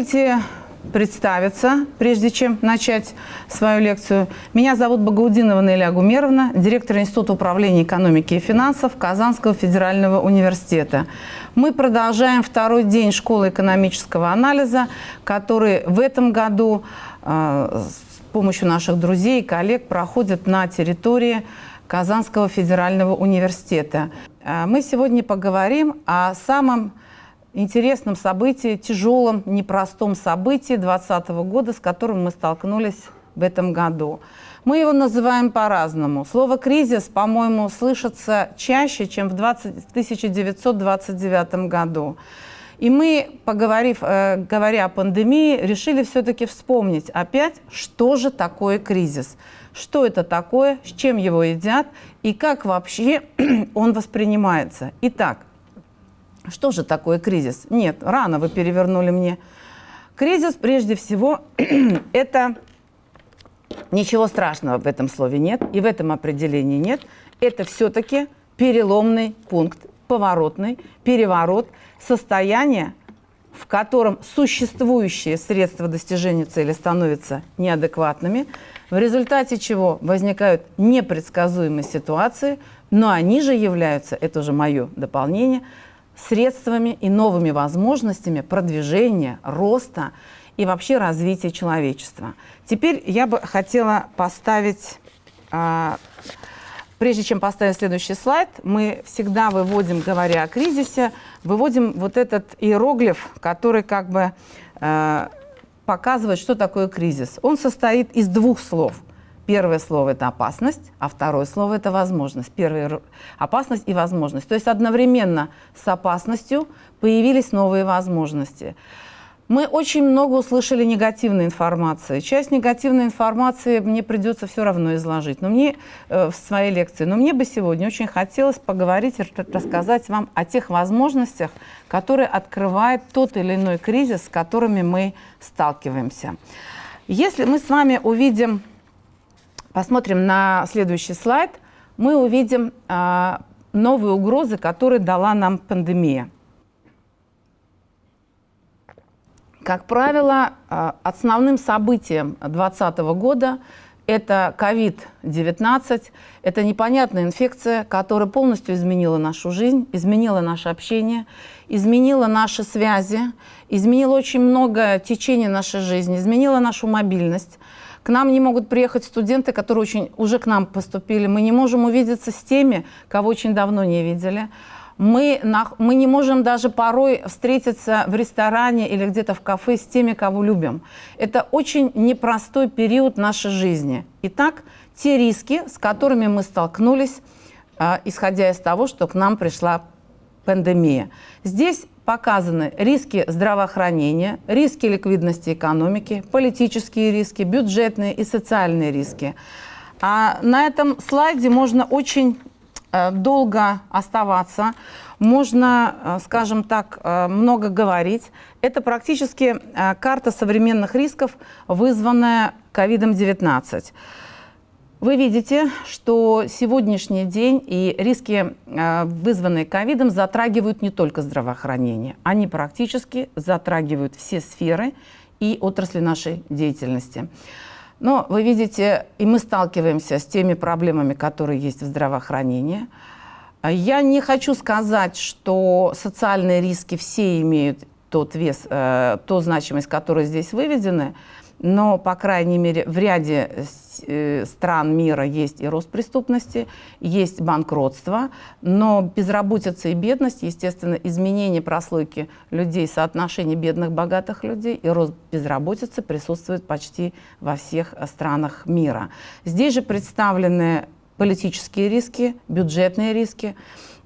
Позвольте представиться, прежде чем начать свою лекцию. Меня зовут Багаудинова Неля Гумеровна, директор Института управления экономики и финансов Казанского федерального университета. Мы продолжаем второй день школы экономического анализа, который в этом году э, с помощью наших друзей и коллег проходит на территории Казанского федерального университета. Э, мы сегодня поговорим о самом интересном событии, тяжелом, непростом событии 2020 года, с которым мы столкнулись в этом году. Мы его называем по-разному. Слово «кризис», по-моему, слышится чаще, чем в 20, 1929 году. И мы, поговорив, э, говоря о пандемии, решили все-таки вспомнить опять, что же такое кризис, что это такое, с чем его едят и как вообще он воспринимается. Итак, что же такое кризис? Нет, рано вы перевернули мне. Кризис, прежде всего, это ничего страшного в этом слове нет, и в этом определении нет. Это все-таки переломный пункт, поворотный, переворот, состояние, в котором существующие средства достижения цели становятся неадекватными, в результате чего возникают непредсказуемые ситуации, но они же являются, это уже мое дополнение, средствами и новыми возможностями продвижения, роста и вообще развития человечества. Теперь я бы хотела поставить, а, прежде чем поставить следующий слайд, мы всегда выводим, говоря о кризисе, выводим вот этот иероглиф, который как бы а, показывает, что такое кризис. Он состоит из двух слов – Первое слово – это опасность, а второе слово – это возможность. Первое – опасность и возможность. То есть одновременно с опасностью появились новые возможности. Мы очень много услышали негативной информации. Часть негативной информации мне придется все равно изложить но мне, э, в своей лекции. Но мне бы сегодня очень хотелось поговорить, рассказать вам о тех возможностях, которые открывает тот или иной кризис, с которыми мы сталкиваемся. Если мы с вами увидим посмотрим на следующий слайд, мы увидим а, новые угрозы, которые дала нам пандемия. Как правило, а, основным событием 2020 года это COVID-19, это непонятная инфекция, которая полностью изменила нашу жизнь, изменила наше общение, изменила наши связи, изменила очень много течения нашей жизни, изменила нашу мобильность. К нам не могут приехать студенты, которые очень, уже к нам поступили. Мы не можем увидеться с теми, кого очень давно не видели. Мы, мы не можем даже порой встретиться в ресторане или где-то в кафе с теми, кого любим. Это очень непростой период нашей жизни. Итак, те риски, с которыми мы столкнулись, а, исходя из того, что к нам пришла пандемия. Здесь показаны риски здравоохранения, риски ликвидности экономики, политические риски, бюджетные и социальные риски. А на этом слайде можно очень э, долго оставаться, можно, э, скажем так, э, много говорить. Это практически карта современных рисков, вызванная COVID-19. Вы видите, что сегодняшний день и риски, э, вызванные ковидом, затрагивают не только здравоохранение. Они практически затрагивают все сферы и отрасли нашей деятельности. Но вы видите, и мы сталкиваемся с теми проблемами, которые есть в здравоохранении. Я не хочу сказать, что социальные риски все имеют тот вес, э, ту значимость, которая здесь выведены, но, по крайней мере, в ряде э, стран мира есть и рост преступности, есть банкротство, но безработица и бедность, естественно, изменение прослойки людей, соотношение бедных, богатых людей и рост безработицы присутствует почти во всех странах мира. Здесь же представлены политические риски, бюджетные риски.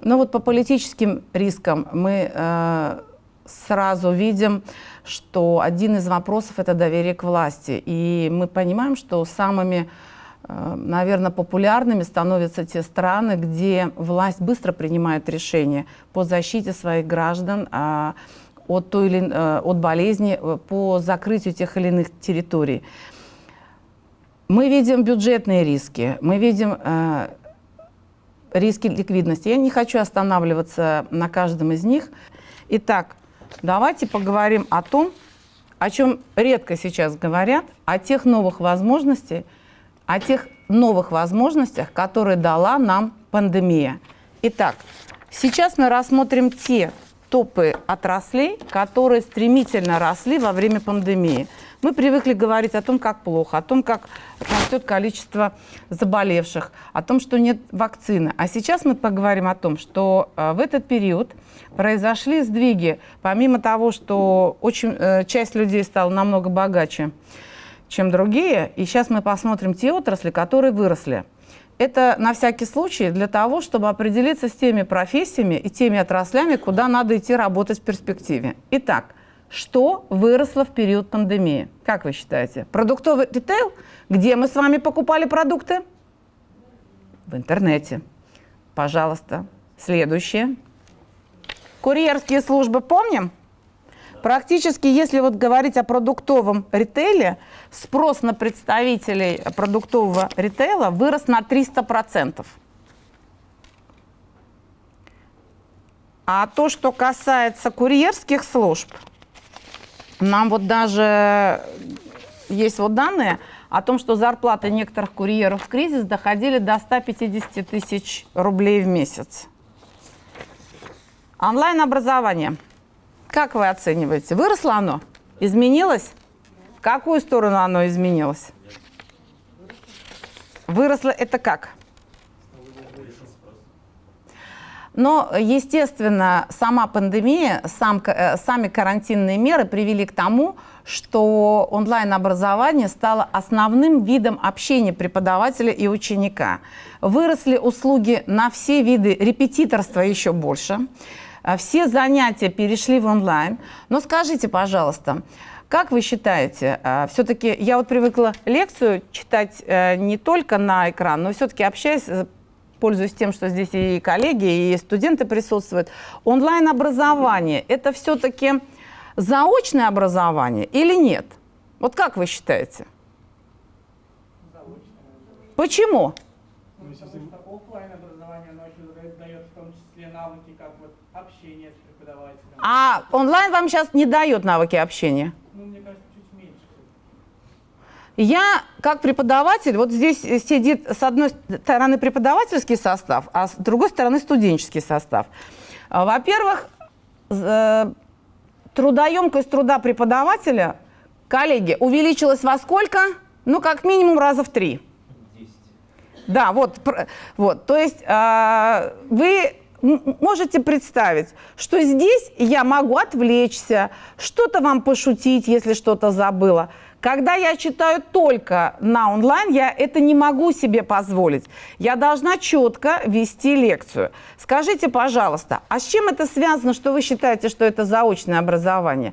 Но вот по политическим рискам мы э, сразу видим, что один из вопросов – это доверие к власти. И мы понимаем, что самыми, э, наверное, популярными становятся те страны, где власть быстро принимает решения по защите своих граждан а, от, той или, э, от болезни, э, по закрытию тех или иных территорий. Мы видим бюджетные риски, мы видим риски ликвидности. Я не хочу останавливаться на каждом из них. Итак, Давайте поговорим о том, о чем редко сейчас говорят, о тех новых возможностях, о тех новых возможностях, которые дала нам пандемия. Итак, сейчас мы рассмотрим те топы отраслей, которые стремительно росли во время пандемии. Мы привыкли говорить о том, как плохо, о том, как растет количество заболевших, о том, что нет вакцины. А сейчас мы поговорим о том, что э, в этот период произошли сдвиги, помимо того, что очень, э, часть людей стала намного богаче, чем другие, и сейчас мы посмотрим те отрасли, которые выросли. Это на всякий случай для того, чтобы определиться с теми профессиями и теми отраслями, куда надо идти работать в перспективе. Итак, что выросло в период пандемии? Как вы считаете? Продуктовый ритейл? Где мы с вами покупали продукты? В интернете. Пожалуйста. Следующее. Курьерские службы помним? Практически, если вот говорить о продуктовом ритейле, спрос на представителей продуктового ритейла вырос на 300%. А то, что касается курьерских служб – нам вот даже есть вот данные о том, что зарплаты некоторых курьеров в кризис доходили до 150 тысяч рублей в месяц. Онлайн-образование. Как вы оцениваете? Выросло оно? Изменилось? В какую сторону оно изменилось? Выросло это как? Но, естественно, сама пандемия, сам, э, сами карантинные меры привели к тому, что онлайн-образование стало основным видом общения преподавателя и ученика. Выросли услуги на все виды репетиторства еще больше. Э, все занятия перешли в онлайн. Но скажите, пожалуйста, как вы считаете, э, все-таки я вот привыкла лекцию читать не только на экран, но все-таки общаясь пользуюсь тем, что здесь и коллеги, и студенты присутствуют. Онлайн-образование – это все-таки заочное образование или нет? Вот как вы считаете? Заочное. Почему? Ну, потому что офлайн образование, оно еще дает в том числе навыки, как вот общение с преподавателем. А онлайн вам сейчас не дает навыки общения? Я, как преподаватель, вот здесь сидит с одной стороны преподавательский состав, а с другой стороны студенческий состав. А, во-первых, э, трудоемкость труда преподавателя, коллеги, увеличилась во сколько? Ну, как минимум раза в три. 10. Да, вот, вот. То есть э, вы можете представить, что здесь я могу отвлечься, что-то вам пошутить, если что-то забыла. Когда я читаю только на онлайн, я это не могу себе позволить. Я должна четко вести лекцию. Скажите, пожалуйста, а с чем это связано, что вы считаете, что это заочное образование?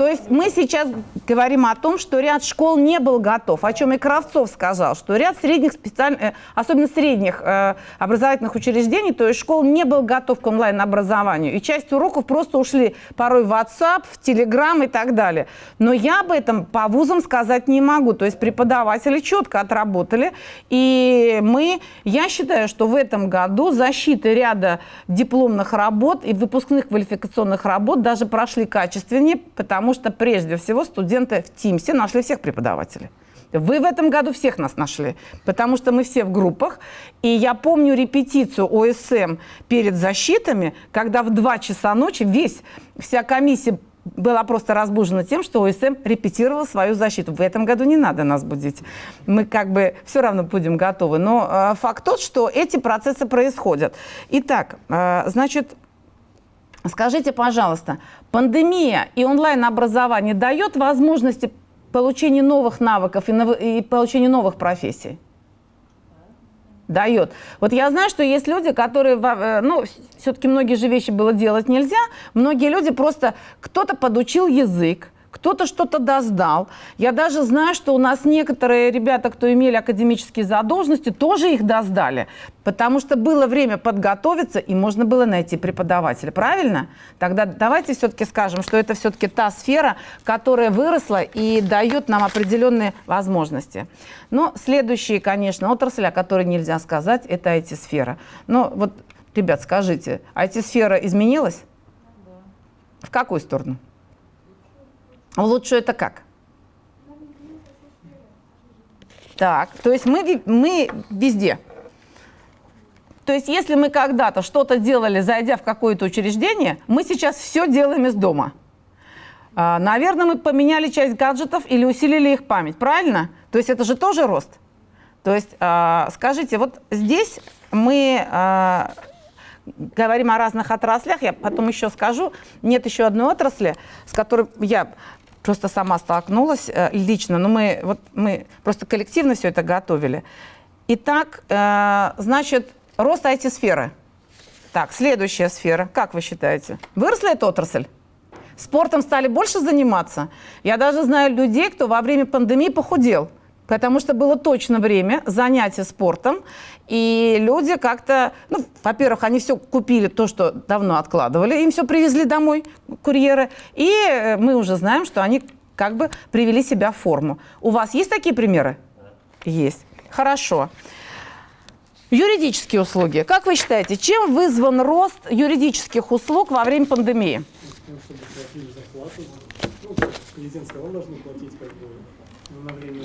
То есть мы сейчас говорим о том, что ряд школ не был готов, о чем и Кравцов сказал, что ряд средних специальных, э, особенно средних э, образовательных учреждений, то есть школ не был готов к онлайн-образованию. И часть уроков просто ушли порой в WhatsApp, в Telegram и так далее. Но я об этом по вузам сказать не могу. То есть преподаватели четко отработали. И мы, я считаю, что в этом году защиты ряда дипломных работ и выпускных квалификационных работ даже прошли качественнее, потому что прежде всего студенты в Тимсе нашли всех преподавателей. Вы в этом году всех нас нашли, потому что мы все в группах. И я помню репетицию ОСМ перед защитами, когда в 2 часа ночи весь, вся комиссия была просто разбужена тем, что ОСМ репетировал свою защиту. В этом году не надо нас будить. Мы как бы все равно будем готовы. Но э, факт тот, что эти процессы происходят. Итак, э, значит, Скажите, пожалуйста, пандемия и онлайн-образование дает возможности получения новых навыков и, нов... и получения новых профессий? Дает. Вот я знаю, что есть люди, которые, э, ну, все-таки многие же вещи было делать нельзя, многие люди просто, кто-то подучил язык, кто-то что-то доздал. Я даже знаю, что у нас некоторые ребята, кто имели академические задолженности, тоже их доздали, потому что было время подготовиться, и можно было найти преподавателя. Правильно? Тогда давайте все-таки скажем, что это все-таки та сфера, которая выросла и дает нам определенные возможности. Но следующие, конечно, отрасль, о которой нельзя сказать, это IT-сфера. Но вот, ребят, скажите, IT-сфера изменилась? В какую сторону? В лучшую это как? Так, то есть мы, мы везде. То есть если мы когда-то что-то делали, зайдя в какое-то учреждение, мы сейчас все делаем из дома. А, наверное, мы поменяли часть гаджетов или усилили их память, правильно? То есть это же тоже рост. То есть а, скажите, вот здесь мы а, говорим о разных отраслях, я потом еще скажу, нет еще одной отрасли, с которой я просто сама столкнулась э, лично, но мы, вот, мы просто коллективно все это готовили. Итак, э, значит, рост IT-сферы. Так, следующая сфера. Как вы считаете? Выросла эта отрасль? Спортом стали больше заниматься? Я даже знаю людей, кто во время пандемии похудел потому что было точно время занятия спортом, и люди как-то, ну, во-первых, они все купили, то, что давно откладывали, им все привезли домой, курьеры, и э, мы уже знаем, что они как бы привели себя в форму. У вас есть такие примеры? Есть. Хорошо. Юридические услуги. Как вы считаете, чем вызван рост юридических услуг во время пандемии? Тем, чтобы платили зарплату. Ну, президент сказал, должны платить как бы на время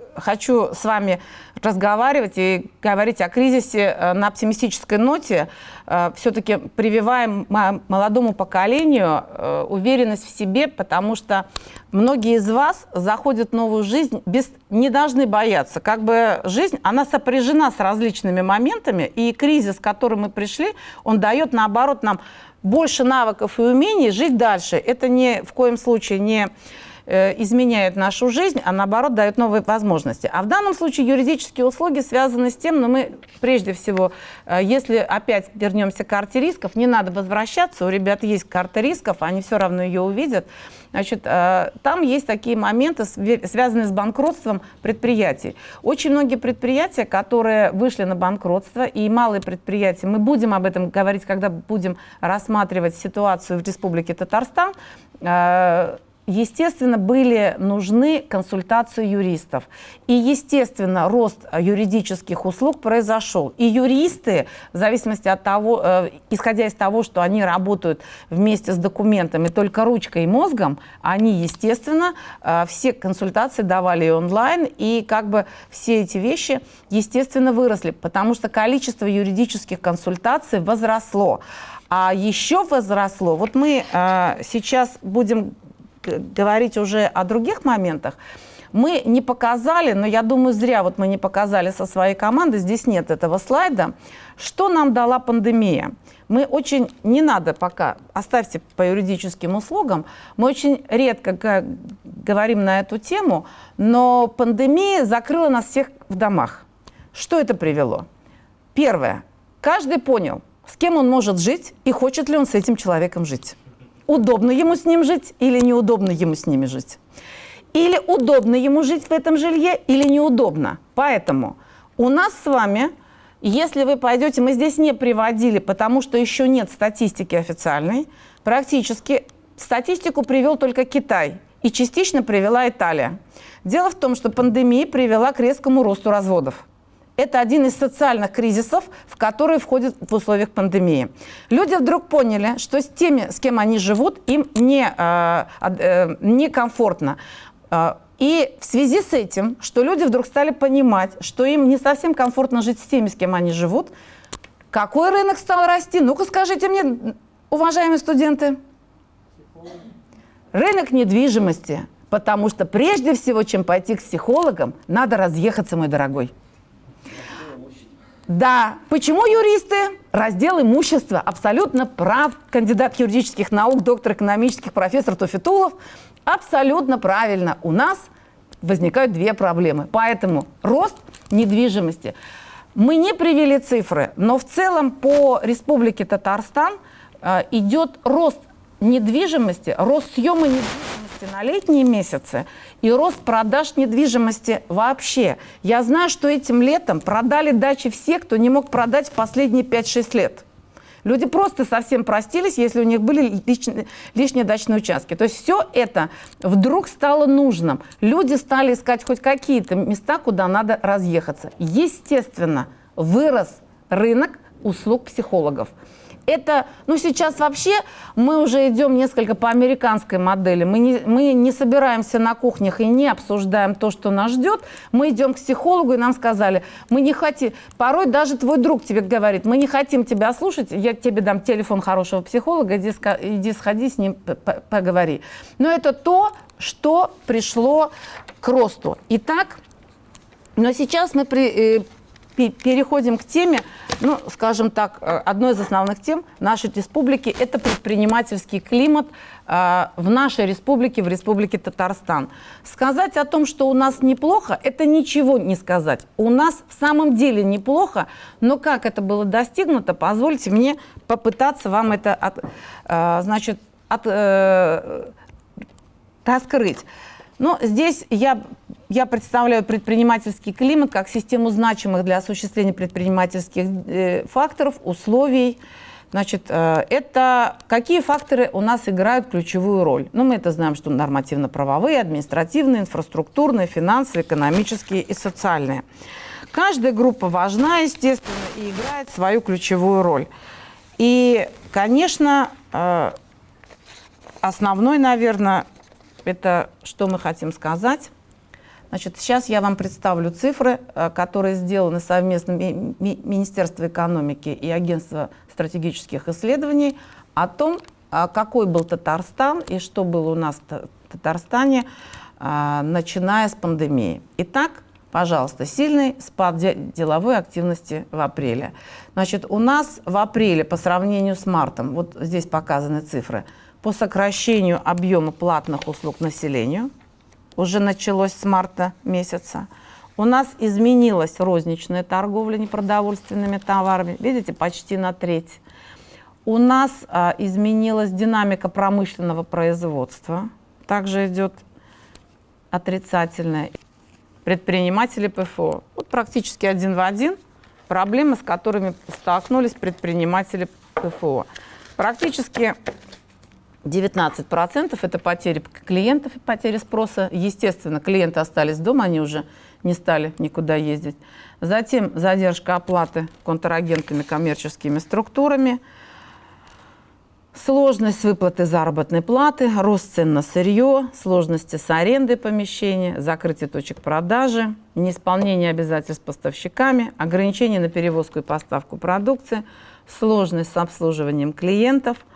хочу с вами разговаривать и говорить о кризисе э, на оптимистической ноте, э, все-таки прививаем молодому поколению э, уверенность в себе, потому что многие из вас заходят в новую жизнь, без, не должны бояться. Как бы жизнь, она сопряжена с различными моментами, и кризис, к которому мы пришли, он дает, наоборот, нам больше навыков и умений жить дальше. Это ни в коем случае не Э, изменяет нашу жизнь, а наоборот дает новые возможности. А в данном случае юридические услуги связаны с тем, но мы прежде всего, э, если опять вернемся к карте рисков, не надо возвращаться, у ребят есть карта рисков, они все равно ее увидят. Значит, э, там есть такие моменты, связанные с банкротством предприятий. Очень многие предприятия, которые вышли на банкротство, и малые предприятия, мы будем об этом говорить, когда будем рассматривать ситуацию в Республике Татарстан, естественно, были нужны консультации юристов. И, естественно, рост юридических услуг произошел. И юристы, в зависимости от того, э, исходя из того, что они работают вместе с документами только ручкой и мозгом, они, естественно, э, все консультации давали онлайн, и как бы все эти вещи, естественно, выросли, потому что количество юридических консультаций возросло. А еще возросло, вот мы э, сейчас будем говорить уже о других моментах, мы не показали, но я думаю, зря вот мы не показали со своей командой, здесь нет этого слайда, что нам дала пандемия. Мы очень, не надо пока, оставьте по юридическим услугам, мы очень редко говорим на эту тему, но пандемия закрыла нас всех в домах. Что это привело? Первое. Каждый понял, с кем он может жить и хочет ли он с этим человеком жить удобно ему с ним жить или неудобно ему с ними жить. Или удобно ему жить в этом жилье, или неудобно. Поэтому у нас с вами, если вы пойдете, мы здесь не приводили, потому что еще нет статистики официальной, практически статистику привел только Китай и частично привела Италия. Дело в том, что пандемия привела к резкому росту разводов. Это один из социальных кризисов, в которые входят в условиях пандемии. Люди вдруг поняли, что с теми, с кем они живут, им не, э, э. Э, и в связи с этим, что люди вдруг стали понимать, что им не совсем комфортно жить с теми, с кем они живут, какой рынок стал расти? Ну-ка скажите мне, уважаемые студенты. Рынок недвижимости. Потому что прежде всего, чем пойти к психологам, надо разъехаться, мой дорогой. Да. Почему юристы? Раздел имущества. Абсолютно прав кандидат юридических наук, доктор экономических, профессор Тофитулов. Абсолютно правильно. У нас возникают две проблемы. Поэтому рост недвижимости. Мы не привели цифры, но в целом по Республике Татарстан э, идет рост недвижимости, рост съема недвижимости на летние месяцы и рост продаж недвижимости вообще. Я знаю, что этим летом продали дачи все, кто не мог продать в последние 5-6 лет. Люди просто совсем простились, если у них были лишние, лишние дачные участки. То есть все это вдруг стало нужным. Люди стали искать хоть какие-то места, куда надо разъехаться. Естественно, вырос рынок услуг психологов это, ну, сейчас вообще мы уже идем несколько по американской модели. Мы не, мы не собираемся на кухнях и не обсуждаем то, что нас ждет. Мы идем к психологу, и нам сказали, мы не хотим, порой даже твой друг тебе говорит, мы не хотим тебя слушать, я тебе дам телефон хорошего психолога, иди, иди сходи с ним, поговори. Но это то, что пришло к росту. Итак, но сейчас мы при, э, переходим к теме, ну, скажем так, э, одной из основных тем нашей республики – это предпринимательский климат э, в нашей республике, в республике Татарстан. Сказать о том, что у нас неплохо, это ничего не сказать. У нас в самом деле неплохо, но как это было достигнуто, позвольте мне попытаться вам это, от, э, значит, от, раскрыть. Но здесь я, я представляю предпринимательский климат как систему значимых для осуществления предпринимательских э, факторов, условий. Значит, э, это какие факторы у нас играют ключевую роль? Ну, мы это знаем, что нормативно-правовые, административные, инфраструктурные, финансовые, экономические и социальные. Каждая группа важна, естественно, и играет свою ключевую роль. И, конечно, э, основной, наверное, это что мы хотим сказать. Значит, сейчас я вам представлю цифры, э, которые сделаны совместно Министерство экономики и Агентство стратегических исследований о том, а какой был Татарстан и что было у нас в Татарстане, а, начиная с пандемии. Итак, пожалуйста, сильный спад деловой активности в апреле. Значит, у нас в апреле по сравнению с мартом, вот здесь показаны цифры – по сокращению объема платных услуг населению, уже началось с марта месяца. У нас изменилась розничная торговля непродовольственными товарами, видите, почти на треть. У нас а, изменилась динамика промышленного производства, также идет отрицательная. Предприниматели ПФО, вот практически один в один, проблемы, с которыми столкнулись предприниматели ПФО. Практически 19% это потери клиентов и потери спроса. Естественно, клиенты остались дома, они уже не стали никуда ездить. Затем задержка оплаты контрагентами, коммерческими структурами, сложность выплаты заработной платы, рост цен на сырье, сложности с арендой помещения, закрытие точек продажи, неисполнение обязательств поставщиками, ограничения на перевозку и поставку продукции, сложность с обслуживанием клиентов –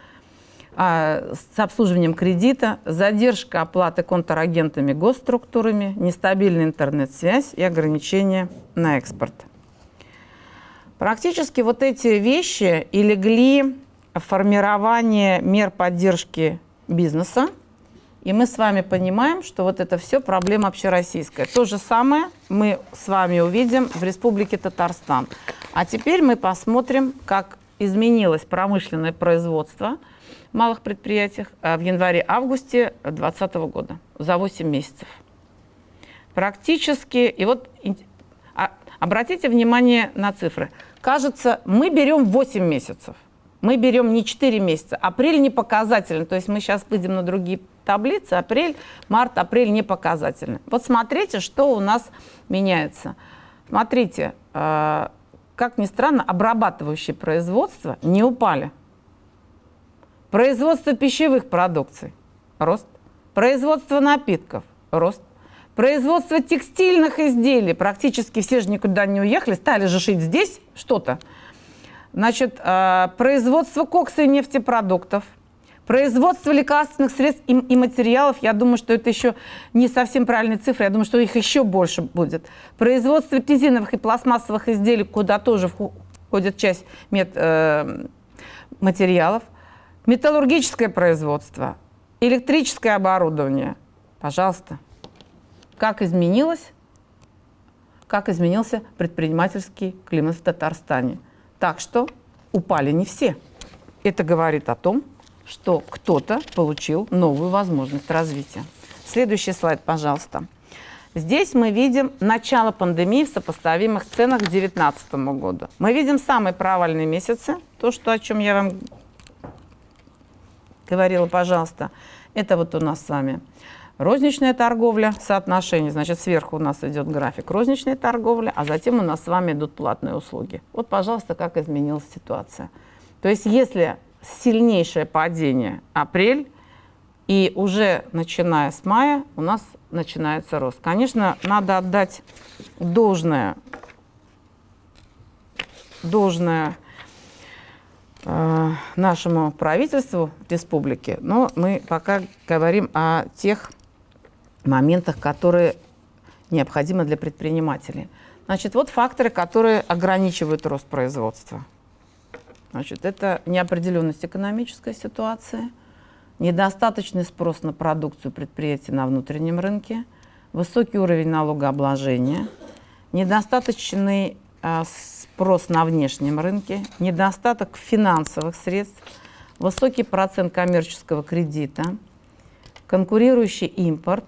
а, с обслуживанием кредита, задержка оплаты контрагентами госструктурами, нестабильная интернет-связь и ограничения на экспорт. Практически вот эти вещи и легли в формирование мер поддержки бизнеса, и мы с вами понимаем, что вот это все проблема общероссийская. То же самое мы с вами увидим в Республике Татарстан. А теперь мы посмотрим, как изменилось промышленное производство – малых предприятиях а в январе-августе 2020 года, за 8 месяцев. Практически, и вот а, обратите внимание на цифры. Кажется, мы берем 8 месяцев. Мы берем не 4 месяца. Апрель не показательный. То есть мы сейчас выйдем на другие таблицы. Апрель, март, апрель не показательный. Вот смотрите, что у нас меняется. Смотрите, э, как ни странно, обрабатывающие производства не упали. Производство пищевых продукций – рост. Производство напитков – рост. Производство текстильных изделий, практически все же никуда не уехали, стали же шить здесь что-то. Значит, э, производство кокса и нефтепродуктов, производство лекарственных средств и, материалов, я думаю, что это еще не совсем правильные цифры, я думаю, что их еще больше будет. Производство резиновых и пластмассовых изделий, куда тоже входит часть э, материалов – металлургическое производство, электрическое оборудование, пожалуйста. как изменилось, как изменился предпринимательский климат в Татарстане. Так что упали не все. Это говорит о том, что кто-то получил новую возможность развития. Следующий слайд, пожалуйста. Здесь мы видим начало пандемии в сопоставимых ценах к 2019 году. Мы видим самые провальные месяцы, то, что, о чем я вам говорила, пожалуйста. Это вот у нас с вами розничная торговля, соотношение, значит, сверху у нас идет график розничной торговли, а затем у нас с вами идут платные услуги. Вот, пожалуйста, как изменилась ситуация. То есть, если сильнейшее падение апрель, и уже начиная с мая у нас начинается рост. Конечно, надо отдать должное, должное нашему правительству республики, но мы пока говорим о тех моментах, которые необходимы для предпринимателей. Значит, вот факторы, которые ограничивают рост производства. Значит, это неопределенность экономической ситуации – недостаточный спрос на продукцию предприятий на внутреннем рынке, высокий уровень налогообложения, недостаточный э, спрос на внешнем рынке, недостаток финансовых средств, высокий процент коммерческого кредита, конкурирующий импорт,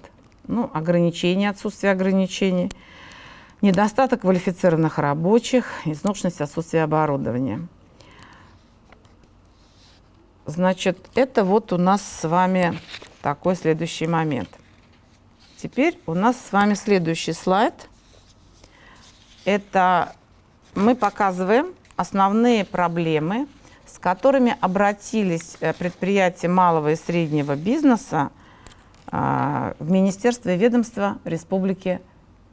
ну, ограничения, отсутствие ограничений, недостаток квалифицированных рабочих, изношенность отсутствия оборудования. Значит, это вот у нас с вами такой следующий момент. Теперь у нас с вами следующий слайд. Это мы показываем основные проблемы, с которыми обратились э, предприятия малого и среднего бизнеса а, в Министерство и ведомство Республики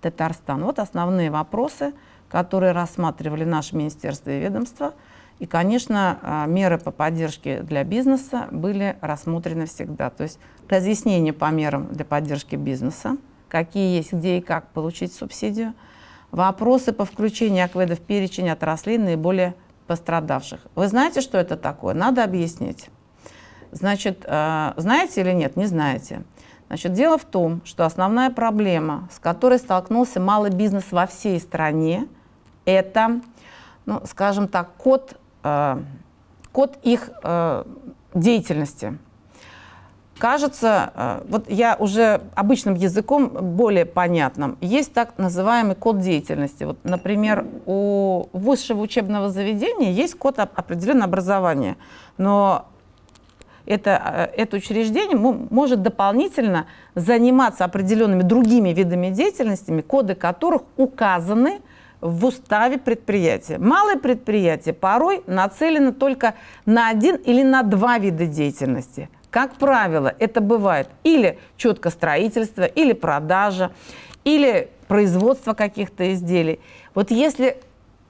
Татарстан. Вот основные вопросы, которые рассматривали наше Министерство и ведомство – и, конечно, а, меры по поддержке для бизнеса были рассмотрены всегда. То есть разъяснение по мерам для поддержки бизнеса, какие есть, где и как получить субсидию, вопросы по включению АКВЭДа в перечень отраслей наиболее пострадавших. Вы знаете, что это такое? Надо объяснить. Значит, а, знаете или нет? Не знаете. Значит, дело в том, что основная проблема, с которой столкнулся малый бизнес во всей стране, это, ну, скажем так, код Э, код их э, деятельности. Кажется, э, вот я уже обычным языком, более понятным, есть так называемый код деятельности. Вот, например, у высшего учебного заведения есть код определенного образования, но это, это учреждение может дополнительно заниматься определенными другими видами деятельности, коды которых указаны в уставе предприятия. Малое предприятие порой нацелено только на один или на два вида деятельности. Как правило, это бывает или четко строительство, или продажа, или производство каких-то изделий. Вот если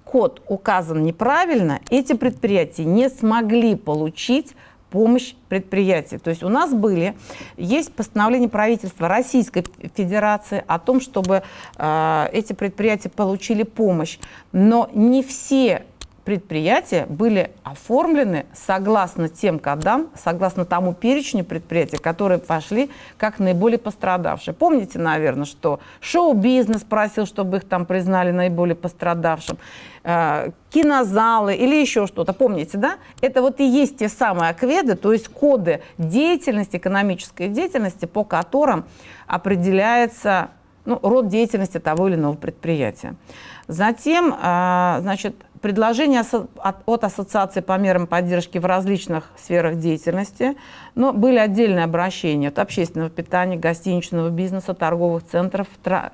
код указан неправильно, эти предприятия не смогли получить помощь предприятий. То есть у нас были, есть постановление правительства Российской Федерации о том, чтобы э, эти предприятия получили помощь. Но не все предприятия были оформлены согласно тем кодам, согласно тому перечню предприятий, которые пошли как наиболее пострадавшие. Помните, наверное, что шоу-бизнес просил, чтобы их там признали наиболее пострадавшим, э, кинозалы или еще что-то. Помните, да? Это вот и есть те самые акведы, то есть коды деятельности, экономической деятельности, по которым определяется ну, род деятельности того или иного предприятия. Затем, э, значит, предложения от Ассоциации по мерам поддержки в различных сферах деятельности, но были отдельные обращения от общественного питания, гостиничного бизнеса, торговых центров,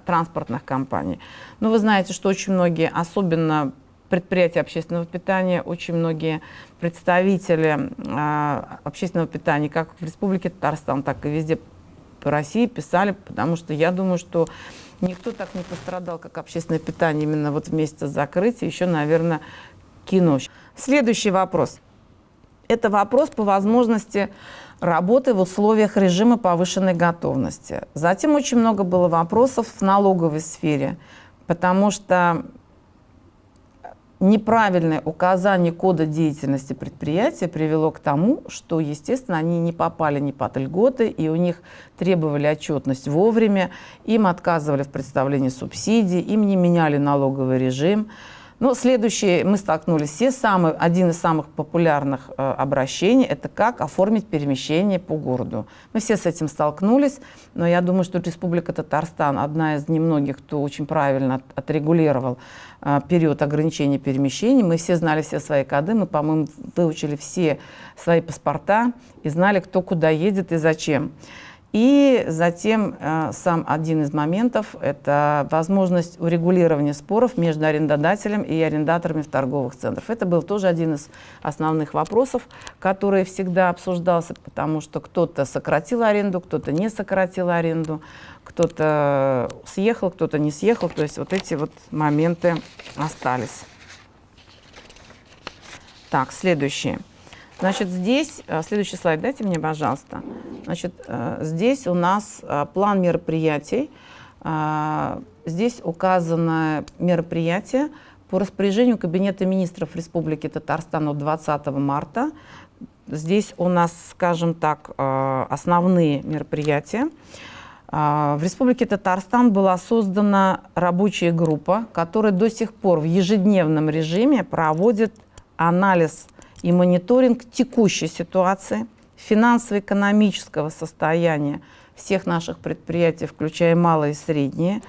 транспортных компаний. Но вы знаете, что очень многие, особенно предприятия общественного питания, очень многие представители э, общественного питания, как в Республике Татарстан, так и везде по России писали, потому что я думаю, что Никто так не пострадал, как общественное питание именно вот вместе с закрытием. Еще, наверное, кино. Следующий вопрос. Это вопрос по возможности работы в условиях режима повышенной готовности. Затем очень много было вопросов в налоговой сфере, потому что неправильное указание кода деятельности предприятия привело к тому, что, естественно, они не попали ни под льготы, и у них требовали отчетность вовремя, им отказывали в представлении субсидий, им не меняли налоговый режим. Ну, следующее, мы столкнулись все, самый, один из самых популярных э, обращений, это как оформить перемещение по городу. Мы все с этим столкнулись, но я думаю, что Республика Татарстан одна из немногих, кто очень правильно от, отрегулировал э, период ограничения перемещений. Мы все знали все свои коды, мы, по-моему, выучили все свои паспорта и знали, кто куда едет и зачем. И затем э, сам один из моментов – это возможность урегулирования споров между арендодателем и арендаторами в торговых центрах. Это был тоже один из основных вопросов, который всегда обсуждался, потому что кто-то сократил аренду, кто-то не сократил аренду, кто-то съехал, кто-то не съехал. То есть вот эти вот моменты остались. Так, следующее. Значит, здесь, э, следующий слайд дайте мне, пожалуйста. Значит, э, здесь у нас э, план мероприятий. Здесь указано мероприятие по распоряжению Кабинета министров Республики Татарстан от 20 марта. Здесь у нас, скажем так, основные мероприятия. В Республике Татарстан была создана рабочая группа, которая до сих пор в ежедневном режиме проводит анализ и мониторинг текущей ситуации, финансово-экономического состояния всех наших предприятий, включая малые и средние,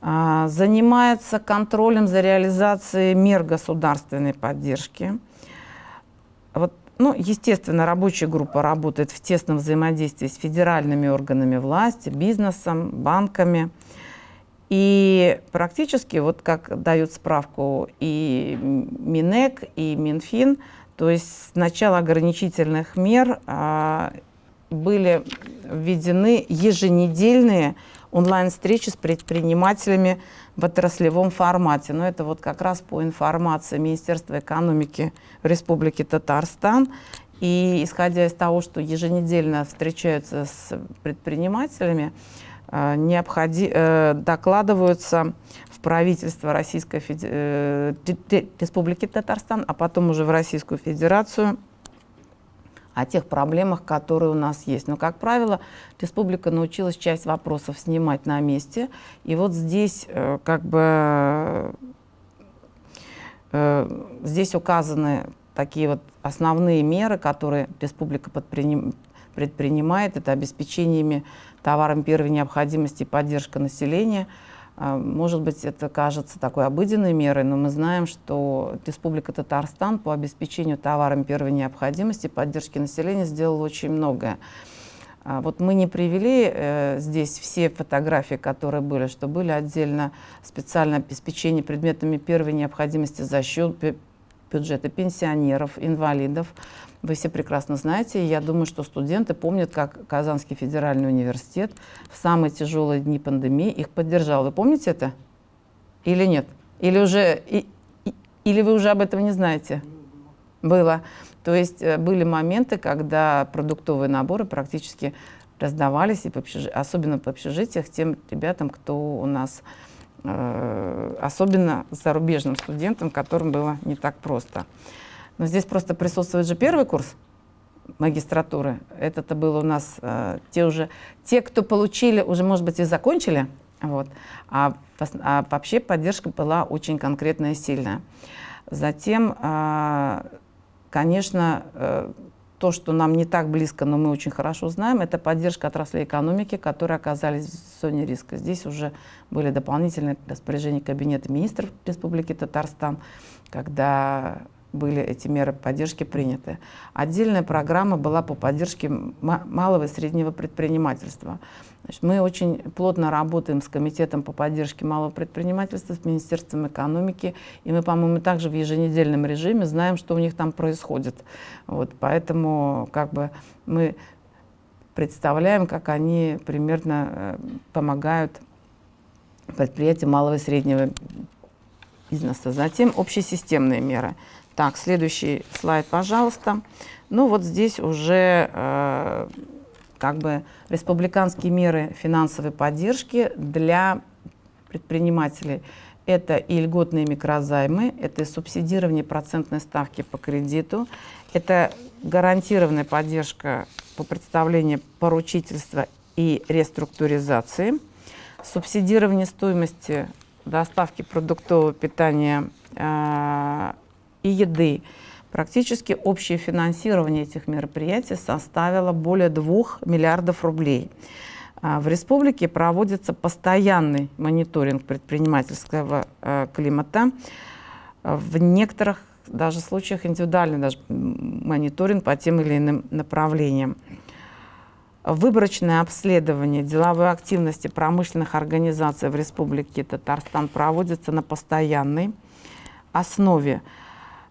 а, занимается контролем за реализацией мер государственной поддержки. Вот, ну, естественно, рабочая группа работает в тесном взаимодействии с федеральными органами власти, бизнесом, банками – и практически, вот как дают справку и Минэк, и Минфин, то есть с начала ограничительных мер а, были введены еженедельные онлайн-встречи с предпринимателями в отраслевом формате. Но это вот как раз по информации Министерства экономики Республики Татарстан. И исходя из того, что еженедельно встречаются с предпринимателями, необходи, э, докладываются в правительство Российской Феди... Э, Республики Татарстан, а потом уже в Российскую Федерацию о тех проблемах, которые у нас есть. Но, как правило, республика научилась часть вопросов снимать на месте. И вот здесь как бы здесь указаны такие вот основные меры, которые республика предпринимает. Это обеспечениями товарам первой необходимости и поддержка населения. А, может быть, это кажется такой обыденной мерой, но мы знаем, что Республика Татарстан по обеспечению товарами первой необходимости и поддержки населения сделала очень многое. А, вот мы не привели э, здесь все фотографии, которые были, что были отдельно специальное обеспечение предметами первой необходимости за счет бюджета пенсионеров, инвалидов. Вы все прекрасно знаете, я думаю, что студенты помнят, как Казанский федеральный университет в самые тяжелые дни пандемии их поддержал. Вы помните это? Или нет? Или, уже, и, и, или вы уже об этом не знаете? Было. То есть э, были моменты, когда продуктовые наборы практически раздавались, и по особенно по общежитиях, тем ребятам, кто у нас, особенно зарубежным студентам, которым было не так просто. Но здесь просто присутствует же первый курс магистратуры. Это-то было у нас э, те уже, те, кто получили, уже, может быть, и закончили. Вот. А, а вообще поддержка была очень конкретная и сильная. Затем, э, конечно, э, то, что нам не так близко, но мы очень хорошо знаем, это поддержка отраслей экономики, которые оказались в зоне риска. Здесь уже были дополнительные распоряжения Кабинета министров Республики Татарстан, когда были эти меры поддержки приняты. Отдельная программа была по поддержке малого и среднего предпринимательства. Значит, мы очень плотно работаем с Комитетом по поддержке малого предпринимательства, с Министерством экономики, и мы, по-моему, также в еженедельном режиме знаем, что у них там происходит. Вот, поэтому как бы мы представляем, как они примерно э, помогают предприятиям малого и среднего бизнеса. Затем общесистемные меры. Так, следующий слайд, пожалуйста. Ну вот здесь уже э, как бы республиканские меры финансовой поддержки для предпринимателей. Это и льготные микрозаймы, это и субсидирование процентной ставки по кредиту, это гарантированная поддержка по представлению поручительства и реструктуризации, субсидирование стоимости доставки продуктового питания э, и еды. Практически общее финансирование этих мероприятий составило более 2 миллиардов рублей. А, в республике проводится постоянный мониторинг предпринимательского э, климата. В некоторых даже случаях индивидуальный даже мониторинг по тем или иным направлениям. Выборочное обследование деловой активности промышленных организаций в Республике Татарстан проводится на постоянной основе.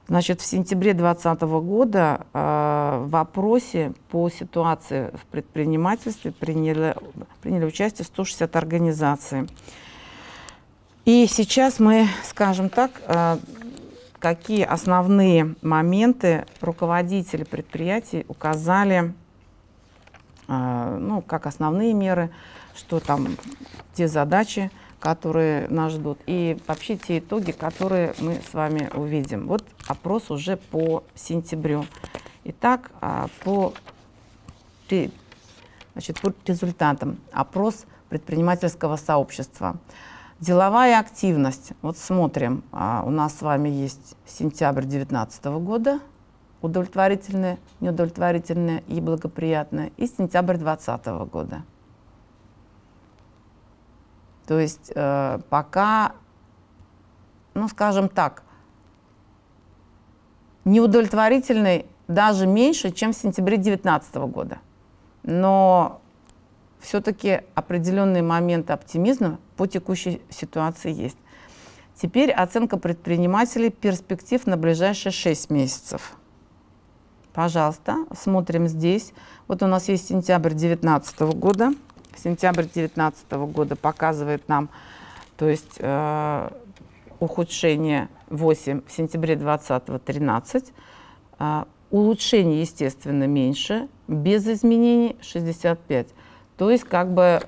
Значит, в сентябре 2020 года э, в опросе по ситуации в предпринимательстве приняли, приняли участие 160 организаций. И сейчас мы, скажем так, э, какие основные моменты руководители предприятий указали, э, ну, как основные меры, что там те задачи, которые нас ждут, и вообще те итоги, которые мы с вами увидим. Вот опрос уже по сентябрю. Итак, а, по, значит, по результатам. Опрос предпринимательского сообщества. Деловая активность. Вот смотрим, а, у нас с вами есть сентябрь 2019 года, удовлетворительная, неудовлетворительная и благоприятная, и сентябрь 2020 года. То есть э, пока, ну скажем так, неудовлетворительный даже меньше, чем в сентябре 2019 года. Но все-таки определенные моменты оптимизма по текущей ситуации есть. Теперь оценка предпринимателей перспектив на ближайшие 6 месяцев. Пожалуйста, смотрим здесь. Вот у нас есть сентябрь 2019 года сентябрь 2019 года показывает нам, то есть э, ухудшение 8, в сентябре 2020 13, э, улучшение, естественно, меньше, без изменений 65. То есть как бы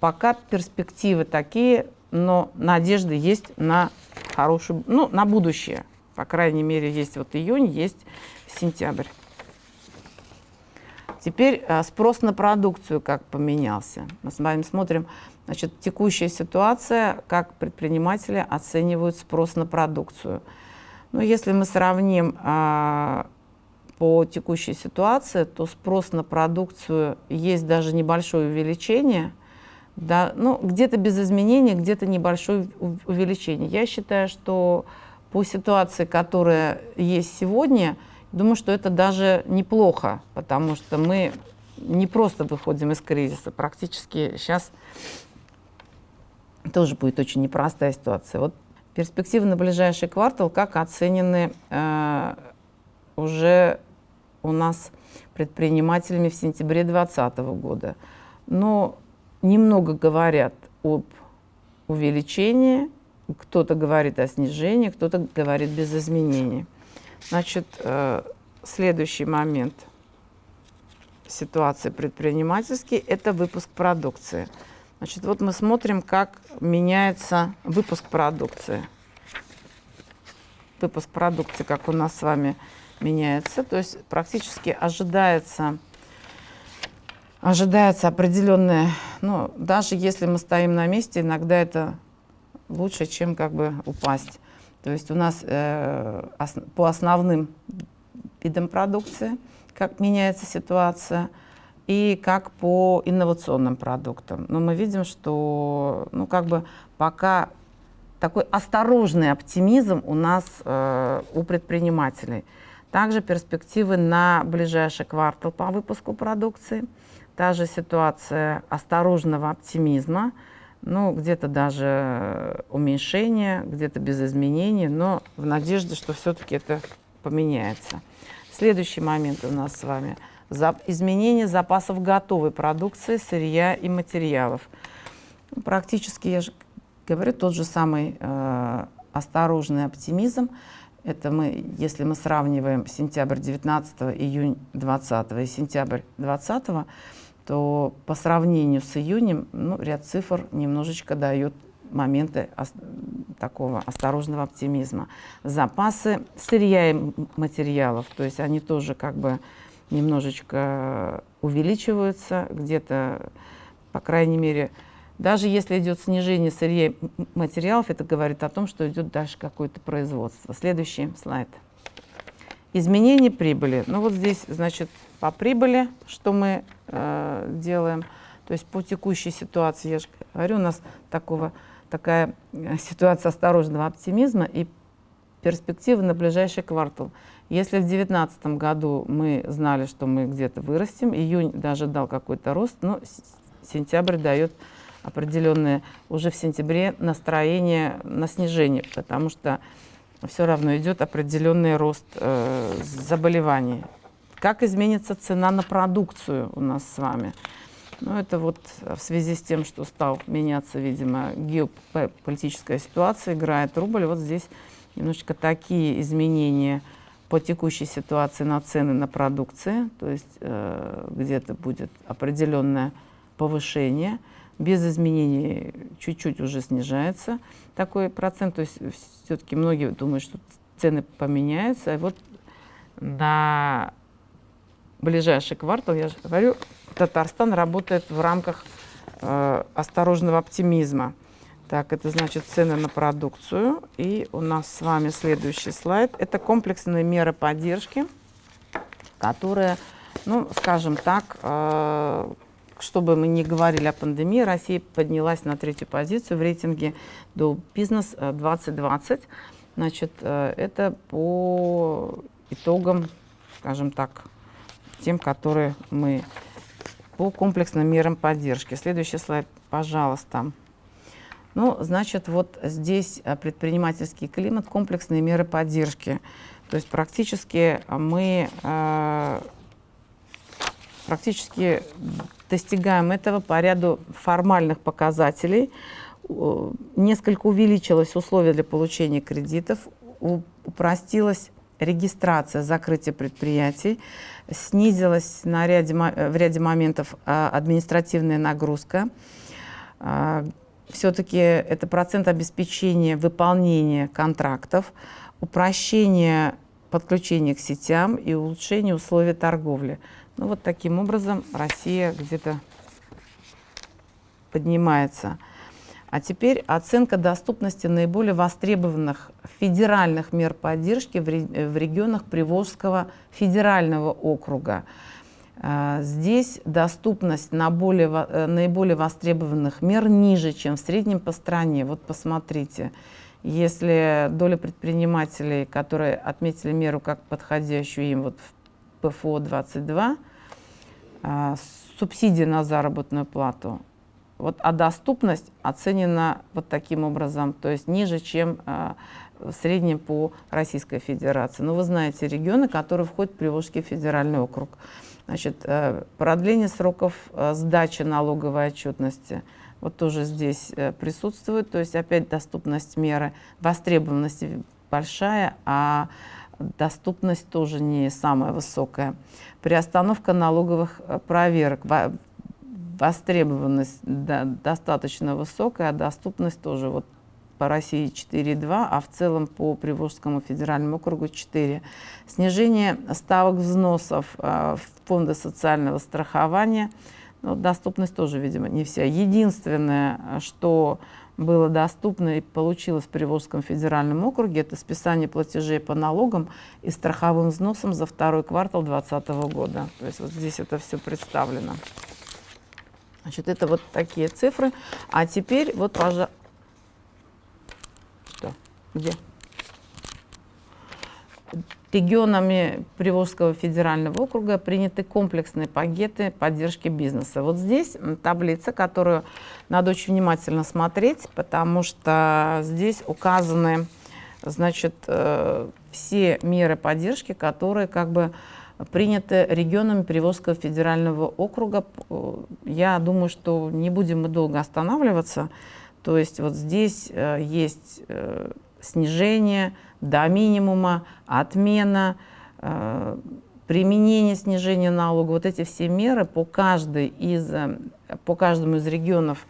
пока перспективы такие, но надежды есть на хорошую, ну, на будущее. По крайней мере, есть вот июнь, есть сентябрь. Теперь э, спрос на продукцию как поменялся. Мы с вами смотрим, значит, текущая ситуация, как предприниматели оценивают спрос на продукцию. Ну, если мы сравним а, по текущей ситуации, то спрос на продукцию есть даже небольшое увеличение, да, ну, где-то без изменений, где-то небольшое увеличение. Я считаю, что по ситуации, которая есть сегодня, Думаю, что это даже неплохо, потому что мы не просто выходим из кризиса, практически сейчас тоже будет очень непростая ситуация. Вот перспективы на ближайший квартал как оценены э, уже у нас предпринимателями в сентябре 2020 года. Но немного говорят об увеличении, кто-то говорит о снижении, кто-то говорит без изменений. Значит, э, следующий момент ситуации предпринимательский – это выпуск продукции. Значит, вот мы смотрим, как меняется выпуск продукции. Выпуск продукции, как у нас с вами меняется. То есть практически ожидается, ожидается определенное, ну, даже если мы стоим на месте, иногда это лучше, чем как бы упасть. То есть у нас э, ос, по основным видам продукции, как меняется ситуация, и как по инновационным продуктам. Но мы видим, что ну, как бы пока такой осторожный оптимизм у нас э, у предпринимателей. Также перспективы на ближайший квартал по выпуску продукции. Та же ситуация осторожного оптимизма – ну, где-то даже уменьшение, где-то без изменений, но в надежде, что все-таки это поменяется. Следующий момент у нас с вами – изменение запасов готовой продукции, сырья и материалов. Практически, я же говорю, тот же самый э, осторожный оптимизм. Это мы, если мы сравниваем сентябрь 19 июнь 20 и сентябрь 20 то по сравнению с июнем ну, ряд цифр немножечко дает моменты такого осторожного оптимизма. Запасы сырья и материалов, то есть они тоже как бы немножечко увеличиваются, где-то, по крайней мере, даже если идет снижение сырья и материалов, это говорит о том, что идет дальше какое-то производство. Следующий слайд. Изменение прибыли. Ну вот здесь, значит, по прибыли, что мы э, делаем. То есть по текущей ситуации, я же говорю, у нас такого, такая э, ситуация осторожного оптимизма и перспективы на ближайший квартал. Если в 2019 году мы знали, что мы где-то вырастем, июнь даже дал какой-то рост, но сентябрь дает определенное уже в сентябре настроение на снижение, потому что все равно идет определенный рост э, заболеваний. Как изменится цена на продукцию у нас с вами? Ну, это вот в связи с тем, что стал меняться, видимо, геополитическая ситуация, играет рубль. Вот здесь немножечко такие изменения по текущей ситуации на цены на продукции, то есть э, где-то будет определенное повышение, без изменений чуть-чуть уже снижается такой процент, то есть все-таки многие думают, что цены поменяются, и вот на ближайший квартал, я же говорю, Татарстан работает в рамках э, осторожного оптимизма. Так, это значит цены на продукцию. И у нас с вами следующий слайд. Это комплексные меры поддержки, которые, ну, скажем так, э, чтобы мы не говорили о пандемии, Россия поднялась на третью позицию в рейтинге до бизнес 2020. Значит, э, это по итогам, скажем так, тем, которые мы по комплексным мерам поддержки. Следующий слайд, пожалуйста. Ну, значит, вот здесь э, предпринимательский климат, комплексные меры поддержки. То есть практически мы э, практически достигаем этого по ряду формальных показателей. Несколько увеличилось условия для получения кредитов, упростилась регистрация закрытия предприятий, снизилась на ряде, в ряде моментов а, административная нагрузка. А, Все-таки это процент обеспечения выполнения контрактов, упрощение подключения к сетям и улучшение условий торговли. Ну вот таким образом Россия где-то поднимается. А теперь оценка доступности наиболее востребованных федеральных мер поддержки в регионах Приволжского федерального округа. А, здесь доступность на более, э, наиболее востребованных мер ниже, чем в среднем по стране. Вот посмотрите, если доля предпринимателей, которые отметили меру как подходящую им вот в ПФО-22, а, субсидии на заработную плату вот, а доступность оценена вот таким образом, то есть ниже, чем э, в среднем по Российской Федерации. Но вы знаете регионы, которые входят в Приволжский федеральный округ. Значит, э, продление сроков э, сдачи налоговой отчетности вот тоже здесь э, присутствует. То есть опять доступность меры, востребованность большая, а доступность тоже не самая высокая. Приостановка налоговых проверок востребованность да, достаточно высокая, а доступность тоже вот по России 4,2, а в целом по Приволжскому федеральному округу 4. Снижение ставок взносов э, в фонды социального страхования, ну, доступность тоже, видимо, не вся. Единственное, что было доступно и получилось в Приволжском федеральном округе, это списание платежей по налогам и страховым взносам за второй квартал 2020 года. То есть вот здесь это все представлено. Значит, это вот такие цифры. А теперь вот, пожалуйста? Где? Регионами Приволжского федерального округа приняты комплексные пакеты поддержки бизнеса. Вот здесь таблица, которую надо очень внимательно смотреть, потому что здесь указаны значит, э, все меры поддержки, которые как бы приняты регионами Приволжского федерального округа. Я думаю, что не будем мы долго останавливаться. То есть вот здесь э, есть э, снижение до минимума, отмена, э, применение снижения налога. Вот эти все меры по, каждой из, по каждому из регионов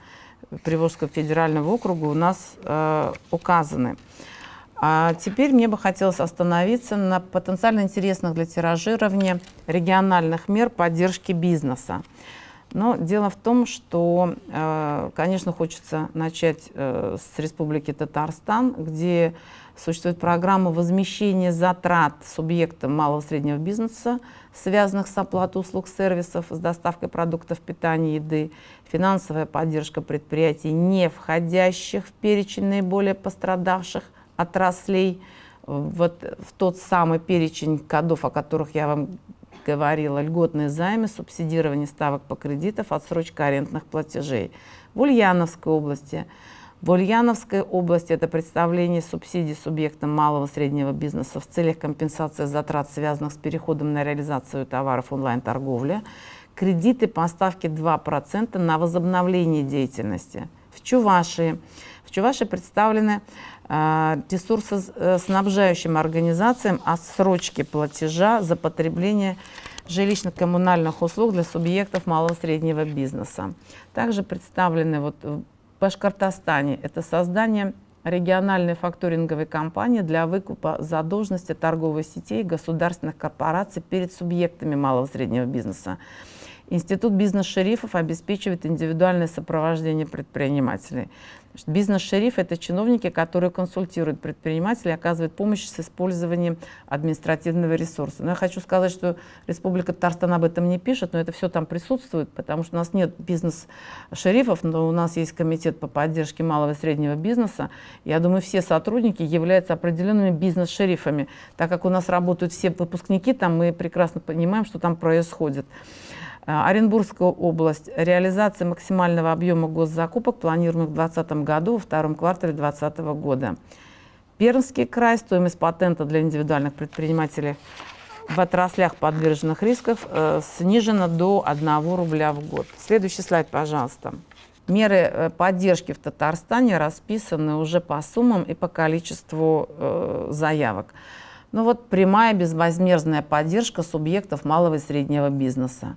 Приволжского федерального округа у нас э, указаны. А теперь мне бы хотелось остановиться на потенциально интересных для тиражирования региональных мер поддержки бизнеса. Но дело в том, что, э, конечно, хочется начать э, с Республики Татарстан, где существует программа возмещения затрат субъекта малого и среднего бизнеса, связанных с оплатой услуг сервисов, с доставкой продуктов питания, еды, финансовая поддержка предприятий, не входящих в перечень наиболее пострадавших отраслей, вот в тот самый перечень кодов, о которых я вам говорила, льготные займы, субсидирование ставок по кредитам, отсрочка арендных платежей. В Ульяновской области. В Ульяновской области это представление субсидий субъектам малого и среднего бизнеса в целях компенсации затрат, связанных с переходом на реализацию товаров онлайн-торговли. Кредиты по ставке 2% на возобновление деятельности. В Чувашии. В Чувашии представлены э, ресурсоснабжающим организациям отсрочки платежа за потребление жилищно-коммунальных услуг для субъектов малого и среднего бизнеса. Также представлены вот в Башкортостане это создание региональной факторинговой компании для выкупа задолженности торговых сетей государственных корпораций перед субъектами малого и среднего бизнеса. Институт бизнес-шерифов обеспечивает индивидуальное сопровождение предпринимателей. Бизнес-шериф – это чиновники, которые консультируют предпринимателей, оказывают помощь с использованием административного ресурса. Но я хочу сказать, что Республика Татарстан об этом не пишет, но это все там присутствует, потому что у нас нет бизнес-шерифов, но у нас есть комитет по поддержке малого и среднего бизнеса. Я думаю, все сотрудники являются определенными бизнес-шерифами. Так как у нас работают все выпускники, там мы прекрасно понимаем, что там происходит. А, Оренбургская область. Реализация максимального объема госзакупок планируемых в 2020 году, во втором квартале 2020 года. Пермский край. Стоимость патента для индивидуальных предпринимателей в отраслях подверженных рисков э, снижена до 1 рубля в год. Следующий слайд, пожалуйста. Меры э, поддержки в Татарстане расписаны уже по суммам и по количеству э, заявок. Ну вот прямая безвозмездная поддержка субъектов малого и среднего бизнеса.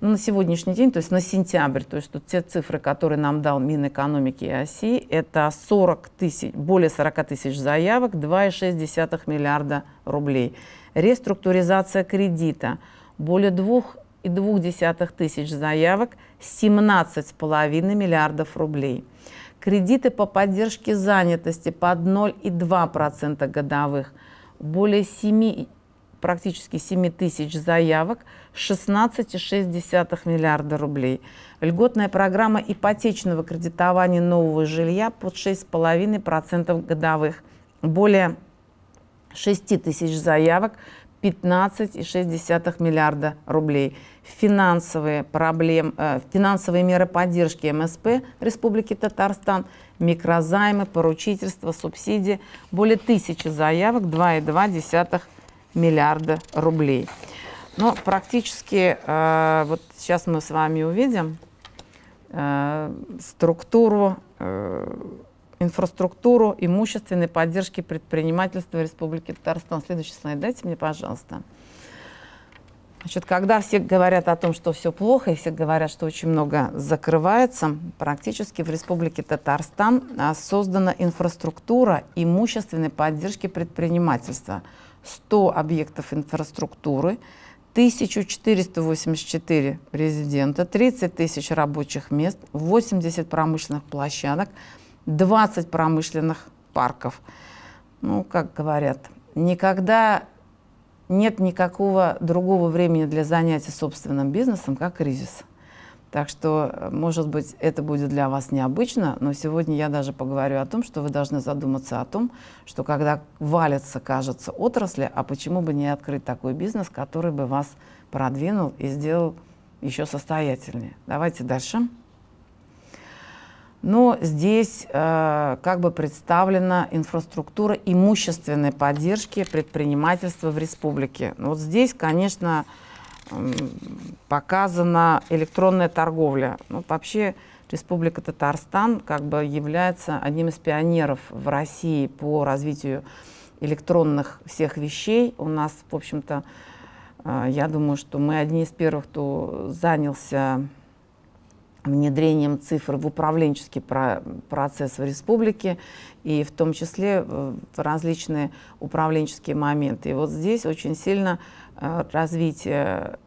Ну, на сегодняшний день, то есть на сентябрь, то есть тут те цифры, которые нам дал Минэкономики и ОСИ, это 40 тысяч, более 40 тысяч заявок, 2,6 миллиарда рублей. Реструктуризация кредита, более 2,2 тысяч заявок, 17,5 миллиардов рублей. Кредиты по поддержке занятости под 0,2% годовых, более 7 практически 7 тысяч заявок, 16,6 миллиарда рублей. Льготная программа ипотечного кредитования нового жилья под 6,5% годовых. Более 6 тысяч заявок, 15,6 миллиарда рублей. Финансовые, проблем, э, финансовые меры поддержки МСП Республики Татарстан, микрозаймы, поручительство, субсидии. Более тысячи заявок, 2,2 миллиарда рублей. Но практически, э, вот сейчас мы с вами увидим э, структуру, э, инфраструктуру имущественной поддержки предпринимательства Республики Татарстан. Следующий слайд дайте мне, пожалуйста. Значит, когда все говорят о том, что все плохо, и все говорят, что очень много закрывается, практически в Республике Татарстан создана инфраструктура имущественной поддержки предпринимательства – 100 объектов инфраструктуры, 1484 резидента, 30 тысяч рабочих мест, 80 промышленных площадок, 20 промышленных парков. Ну, как говорят, никогда нет никакого другого времени для занятия собственным бизнесом, как кризис. Так что, э, может быть, это будет для вас необычно, но сегодня я даже поговорю о том, что вы должны задуматься о том, что когда валятся, кажется, отрасли, а почему бы не открыть такой бизнес, который бы вас продвинул и сделал еще состоятельнее. Давайте дальше. Но здесь э, как бы представлена инфраструктура имущественной поддержки предпринимательства в республике. Вот здесь, конечно, показана электронная торговля. Ну, вообще Республика Татарстан как бы является одним из пионеров в России по развитию электронных всех вещей. У нас, в общем-то, э, я думаю, что мы одни из первых, кто занялся внедрением цифр в управленческий процесс в республике и в том числе в различные управленческие моменты. И вот здесь очень сильно э, развитие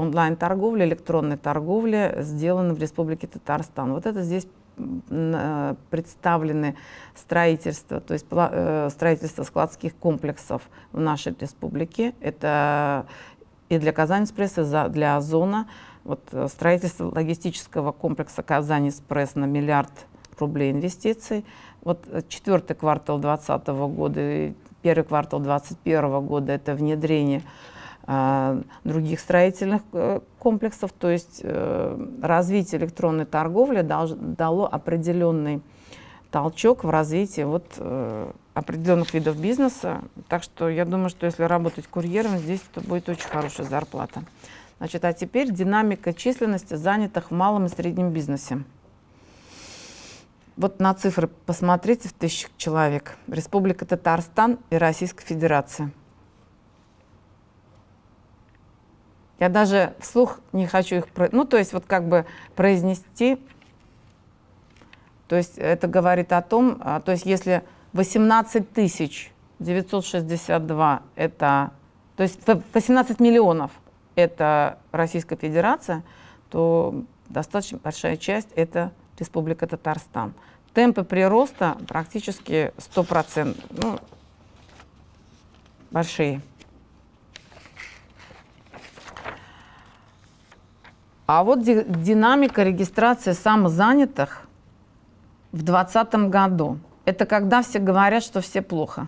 онлайн-торговли, электронной торговли сделано в Республике Татарстан. Вот это здесь э, представлены строительство, то есть э, строительство складских комплексов в нашей республике. Это и для Казань-Экспресс, и для Озона. Вот э, строительство логистического комплекса Казань-Экспресс на миллиард рублей инвестиций. Вот четвертый квартал 2020 года первый квартал 2021 года – это внедрение других строительных э, комплексов, то есть э, развитие электронной торговли дало определенный толчок в развитии вот, э, определенных видов бизнеса. Так что я думаю, что если работать курьером, здесь то будет очень хорошая зарплата. Значит, а теперь динамика численности занятых в малом и среднем бизнесе. Вот на цифры посмотрите в тысячах человек. Республика Татарстан и Российская Федерация. Я даже вслух не хочу их, ну, то есть вот как бы произнести. То есть это говорит о том, а, то есть если 18 тысяч 962 это, то есть 18 миллионов это Российская Федерация, то достаточно большая часть это Республика Татарстан. Темпы прироста практически 100%, ну, большие. А вот динамика регистрации самозанятых в 2020 году. Это когда все говорят, что все плохо.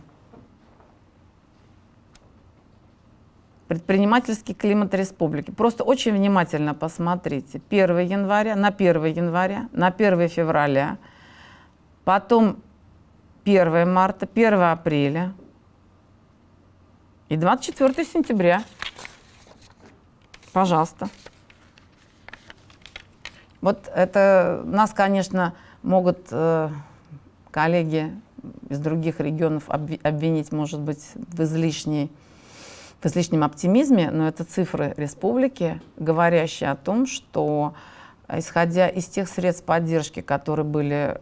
Предпринимательский климат республики. Просто очень внимательно посмотрите. 1 января, на 1 января, на 1 февраля, потом 1 марта, 1 апреля и 24 сентября. Пожалуйста. Вот это нас, конечно, могут э, коллеги из других регионов обвинить, может быть, в, излишней, в излишнем оптимизме, но это цифры республики, говорящие о том, что, исходя из тех средств поддержки, которые были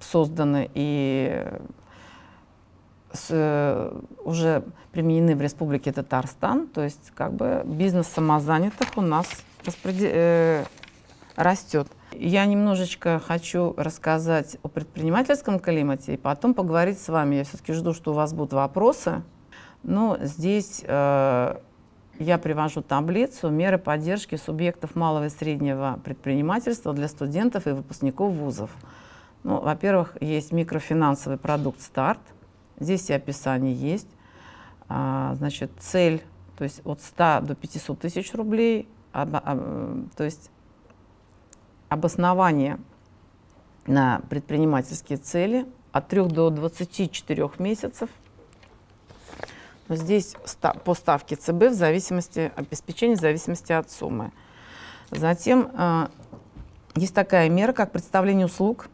созданы и с, э, уже применены в Республике Татарстан, то есть как бы бизнес самозанятых у нас распредел... э, растет. Я немножечко хочу рассказать о предпринимательском климате и потом поговорить с вами. Я все-таки жду, что у вас будут вопросы. Но здесь э, я привожу таблицу меры поддержки субъектов малого и среднего предпринимательства для студентов и выпускников вузов. Ну, Во-первых, есть микрофинансовый продукт «Старт». Здесь и описание есть. А, значит, цель, то есть от 100 до 500 тысяч рублей – то есть обоснование на предпринимательские цели от 3 до 24 месяцев. Но здесь по ставке ЦБ в зависимости, обеспечения в зависимости от суммы. Затем э, есть такая мера, как представление услуг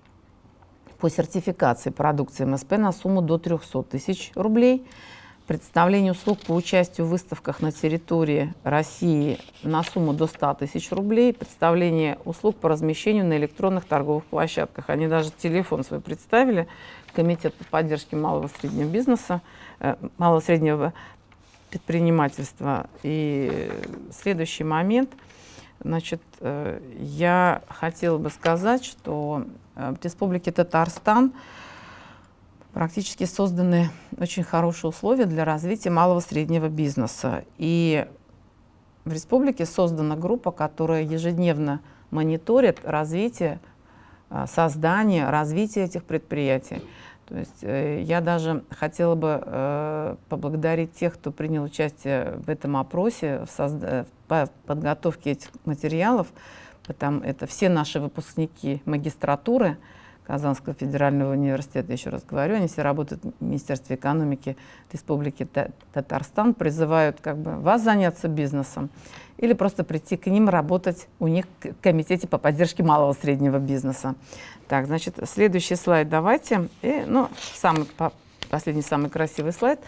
по сертификации продукции МСП на сумму до 300 тысяч рублей – Представление услуг по участию в выставках на территории России на сумму до 100 тысяч рублей. Представление услуг по размещению на электронных торговых площадках. Они даже телефон свой представили. Комитет по поддержке малого и среднего бизнеса, э, малого и среднего предпринимательства. И следующий момент. Значит, э, я хотела бы сказать, что э, в Республике Татарстан практически созданы очень хорошие условия для развития малого и среднего бизнеса. И в республике создана группа, которая ежедневно мониторит развитие, а, создание, развитие этих предприятий. То есть э, я даже хотела бы э, поблагодарить тех, кто принял участие в этом опросе, в, созда... в подготовке этих материалов. Потому это все наши выпускники магистратуры, Казанского федерального университета, еще раз говорю, они все работают в Министерстве экономики Республики Татарстан, призывают как бы вас заняться бизнесом или просто прийти к ним работать у них в комитете по поддержке малого и среднего бизнеса. Так, значит, следующий слайд давайте. И, ну, самый, последний, самый красивый слайд.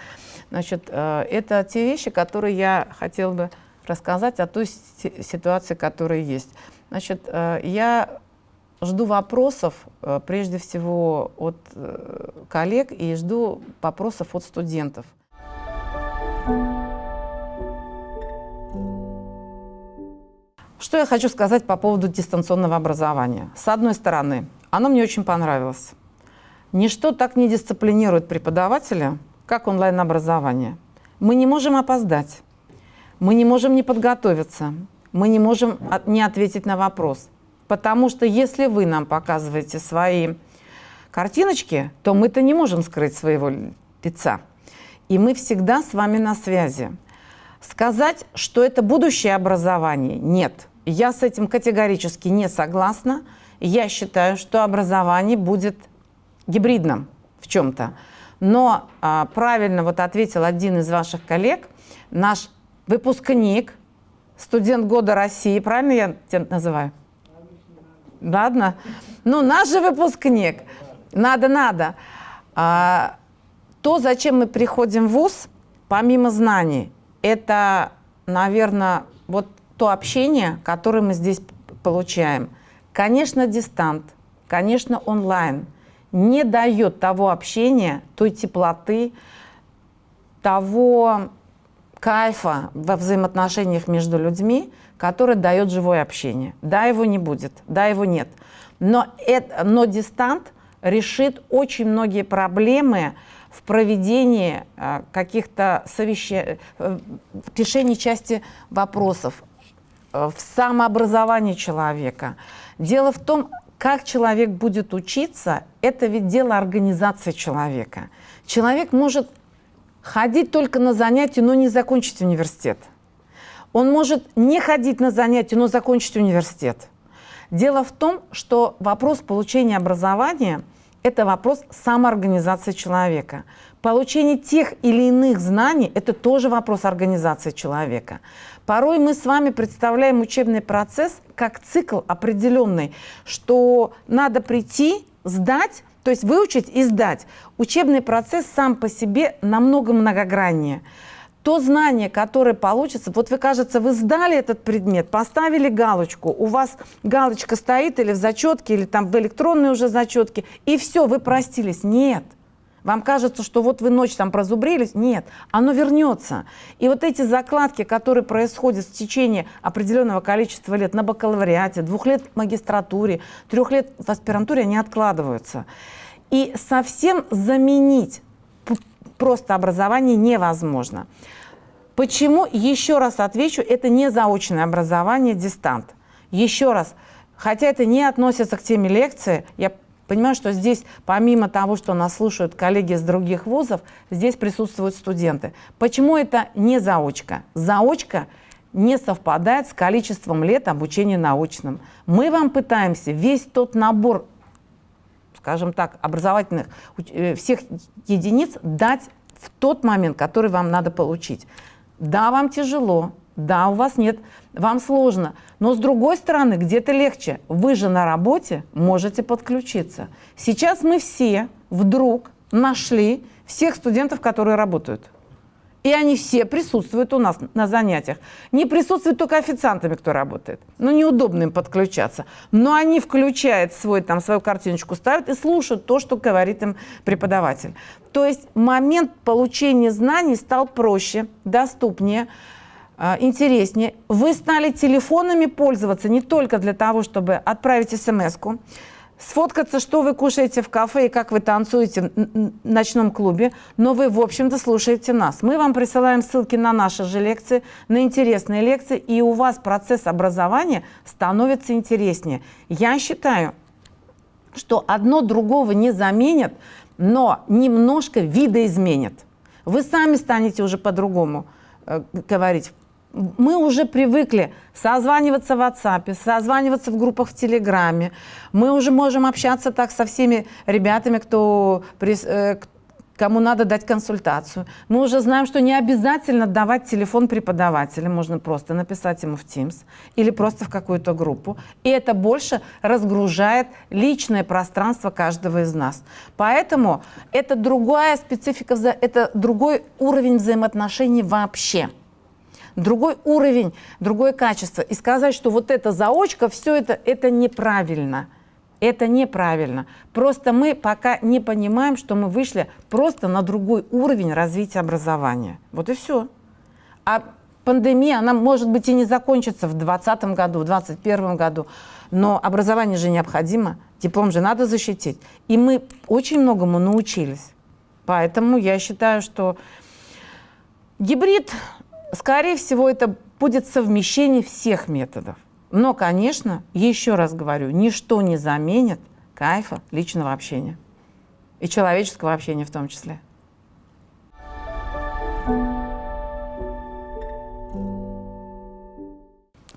Значит, э, это те вещи, которые я хотела бы рассказать о той ситуации, которая есть. Значит, э, я жду вопросов, э, прежде всего, от э, коллег и жду вопросов от студентов. Что я хочу сказать по поводу дистанционного образования? С одной стороны, оно мне очень понравилось. Ничто так не дисциплинирует преподавателя, как онлайн-образование. Мы не можем опоздать, мы не можем не подготовиться, мы не можем не ответить на вопрос. Потому что если вы нам показываете свои картиночки, то мы-то не можем скрыть своего лица. И мы всегда с вами на связи. Сказать, что это будущее образование, нет. Я с этим категорически не согласна. Я считаю, что образование будет гибридным в чем-то. Но а, правильно вот ответил один из ваших коллег, наш выпускник, студент года России, правильно я тебя называю? Ладно? Ну, наш же выпускник. Надо, надо. А, то, зачем мы приходим в ВУЗ, помимо знаний, это, наверное, вот то общение, которое мы здесь получаем. Конечно, дистант, конечно, онлайн не дает того общения, той теплоты, того кайфа во взаимоотношениях между людьми, который дает живое общение. Да, его не будет, да, его нет. Но, это, но дистант решит очень многие проблемы в проведении э, каких-то совещаний, э, в решении части вопросов, э, в самообразовании человека. Дело в том, как человек будет учиться, это ведь дело организации человека. Человек может ходить только на занятия, но не закончить университет. Он может не ходить на занятия, но закончить университет. Дело в том, что вопрос получения образования – это вопрос самоорганизации человека. Получение тех или иных знаний – это тоже вопрос организации человека. Порой мы с вами представляем учебный процесс как цикл определенный, что надо прийти, сдать, то есть выучить и сдать. Учебный процесс сам по себе намного многограннее. То знание, которое получится, вот вы, кажется, вы сдали этот предмет, поставили галочку, у вас галочка стоит или в зачетке, или там в электронной уже зачетке, и все, вы простились. Нет. Вам кажется, что вот вы ночь там прозубрились? Нет, оно вернется. И вот эти закладки, которые происходят в течение определенного количества лет на бакалавриате, двух лет в магистратуре, трех лет в аспирантуре, они откладываются. И совсем заменить просто образование невозможно. Почему? Еще раз отвечу, это не заочное образование, дистант. Еще раз, хотя это не относится к теме лекции, я Понимаю, что здесь, помимо того, что нас слушают коллеги из других вузов, здесь присутствуют студенты. Почему это не заочка? Заочка не совпадает с количеством лет обучения научным. Мы вам пытаемся весь тот набор, скажем так, образовательных э, всех единиц дать в тот момент, который вам надо получить. Да, вам тяжело, да, у вас нет, вам сложно. Но с другой стороны, где-то легче. Вы же на работе можете подключиться. Сейчас мы все вдруг нашли всех студентов, которые работают. И они все присутствуют у нас на занятиях. Не присутствуют только официантами, кто работает. Ну, неудобно им подключаться. Но они включают свой, там, свою картиночку, ставят и слушают то, что говорит им преподаватель. То есть момент получения знаний стал проще, доступнее. А, интереснее. Вы стали телефонами пользоваться не только для того, чтобы отправить смс-ку, сфоткаться, что вы кушаете в кафе и как вы танцуете в ночном клубе, но вы, в общем-то, слушаете нас. Мы вам присылаем ссылки на наши же лекции, на интересные лекции, и у вас процесс образования становится интереснее. Я считаю, что одно другого не заменит, но немножко видоизменит. Вы сами станете уже по-другому э, говорить мы уже привыкли созваниваться в WhatsApp, созваниваться в группах в Телеграме. Мы уже можем общаться так со всеми ребятами, кто, э, кому надо дать консультацию. Мы уже знаем, что не обязательно давать телефон преподавателя, можно просто написать ему в Teams или просто в какую-то группу. И это больше разгружает личное пространство каждого из нас. Поэтому это другая специфика, это другой уровень взаимоотношений вообще. Другой уровень, другое качество. И сказать, что вот это заочка, все это, это неправильно. Это неправильно. Просто мы пока не понимаем, что мы вышли просто на другой уровень развития образования. Вот и все. А пандемия, она может быть и не закончится в 2020 году, в 2021 году, но образование же необходимо, диплом же надо защитить. И мы очень многому научились. Поэтому я считаю, что гибрид, скорее всего, это будет совмещение всех методов. Но, конечно, еще раз говорю, ничто не заменит кайфа личного общения. И человеческого общения в том числе.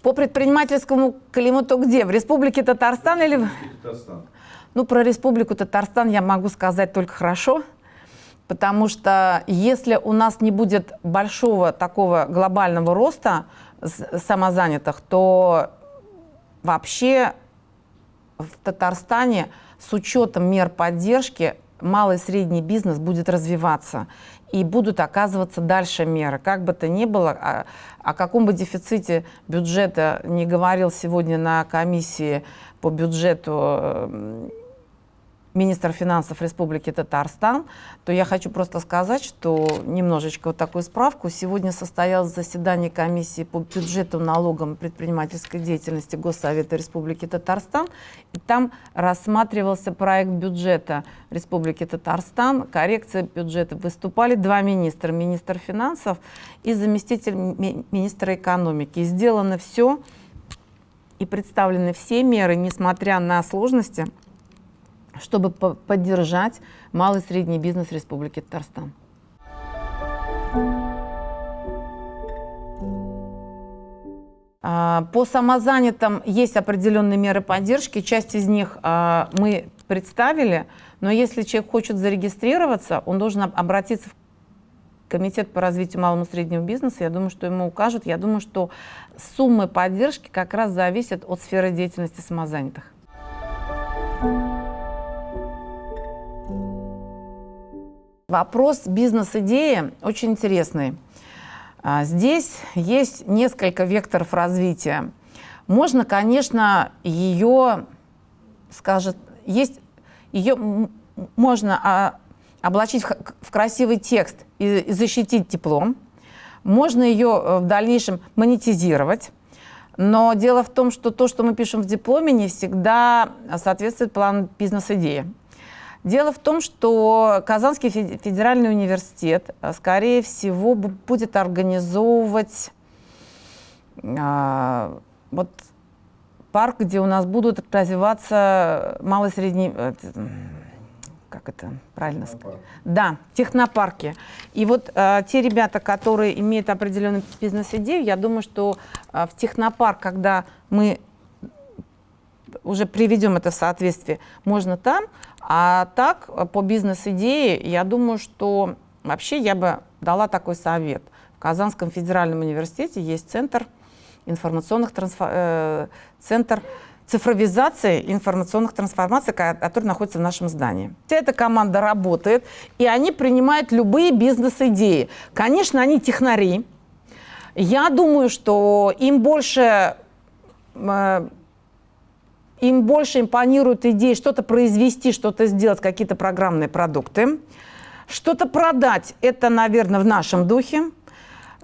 По предпринимательскому климату где? В Республике Татарстан или... Татарстан. Ну, про Республику Татарстан я могу сказать только хорошо, потому что если у нас не будет большого такого глобального роста самозанятых, то вообще в Татарстане с учетом мер поддержки малый и средний бизнес будет развиваться и будут оказываться дальше меры. Как бы то ни было, о, о каком бы дефиците бюджета не говорил сегодня на комиссии по бюджету министр финансов Республики Татарстан, то я хочу просто сказать, что немножечко вот такую справку. Сегодня состоялось заседание комиссии по бюджету, налогам и предпринимательской деятельности Госсовета Республики Татарстан. И там рассматривался проект бюджета Республики Татарстан, коррекция бюджета. Выступали два министра, министр финансов и заместитель ми министра экономики. И сделано все, и представлены все меры, несмотря на сложности, чтобы поддержать малый и средний бизнес Республики Татарстан. А, по самозанятым есть определенные меры поддержки, часть из них а, мы представили, но если человек хочет зарегистрироваться, он должен обратиться в Комитет по развитию малого и среднего бизнеса, я думаю, что ему укажут. Я думаю, что суммы поддержки как раз зависят от сферы деятельности самозанятых. Вопрос бизнес-идеи очень интересный. А, здесь есть несколько векторов развития. Можно, конечно, ее, скажет, есть, ее можно а, облачить в красивый текст и защитить диплом. Можно ее э, в дальнейшем монетизировать. Но дело в том, что то, что мы пишем в дипломе, не всегда соответствует плану бизнес-идеи. Дело в том, что Казанский федеральный университет, э, скорее всего, будет организовывать а, вот парк, где у нас будут развиваться малый средний... Э, как это правильно сказать? Да, технопарки. И вот э, те ребята, которые имеют определенную бизнес-идею, я думаю, что э, в технопарк, когда мы уже приведем это в соответствие, можно там, а так, по бизнес-идее, я думаю, что вообще я бы дала такой совет. В Казанском федеральном университете есть центр информационных трансфор... э, центр цифровизации информационных трансформаций, который находится в нашем здании. Вся эта команда работает, и они принимают любые бизнес-идеи. Конечно, они технари. Я думаю, что им больше э, им больше импонирует идея что-то произвести, что-то сделать, какие-то программные продукты. Что-то продать – это, наверное, в нашем духе.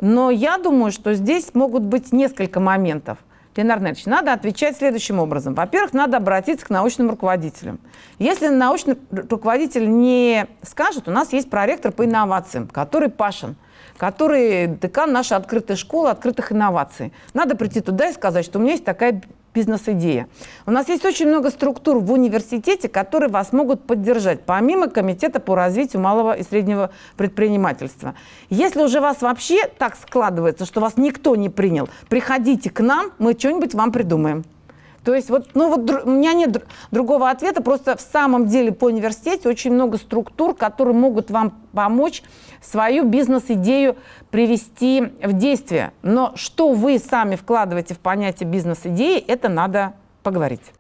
Но я думаю, что здесь могут быть несколько моментов. Ленар Ильич, надо отвечать следующим образом. Во-первых, надо обратиться к научным руководителям. Если научный руководитель не скажет, у нас есть проректор по инновациям, который Пашин, который декан нашей открытой школы открытых инноваций. Надо прийти туда и сказать, что у меня есть такая бизнес-идея. У нас есть очень много структур в университете, которые вас могут поддержать, помимо Комитета по развитию малого и среднего предпринимательства. Если уже вас вообще так складывается, что вас никто не принял, приходите к нам, мы что-нибудь вам придумаем. То есть вот, ну вот у меня нет другого ответа, просто в самом деле по университете очень много структур, которые могут вам помочь свою бизнес-идею привести в действие. Но что вы сами вкладываете в понятие бизнес-идеи, это надо поговорить.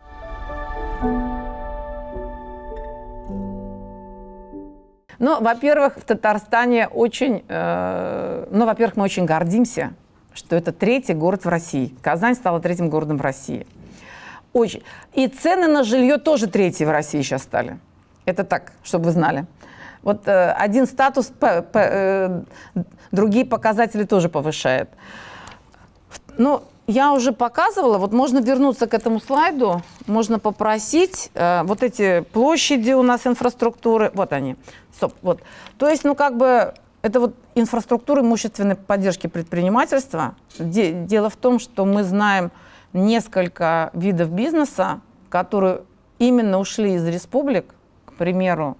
Ну, во-первых, в Татарстане очень, э, ну, во-первых, мы очень гордимся что это третий город в России. Казань стала третьим городом в России. Очень. И цены на жилье тоже третьи в России сейчас стали. Это так, чтобы вы знали. Вот э, один статус, по, по, э, другие показатели тоже повышает. Ну, я уже показывала, вот можно вернуться к этому слайду, можно попросить, э, вот эти площади у нас инфраструктуры, вот они, стоп, вот. То есть, ну, как бы, это вот инфраструктура имущественной поддержки предпринимательства. Де, дело в том, что мы знаем несколько видов бизнеса, которые именно ушли из республик, к примеру,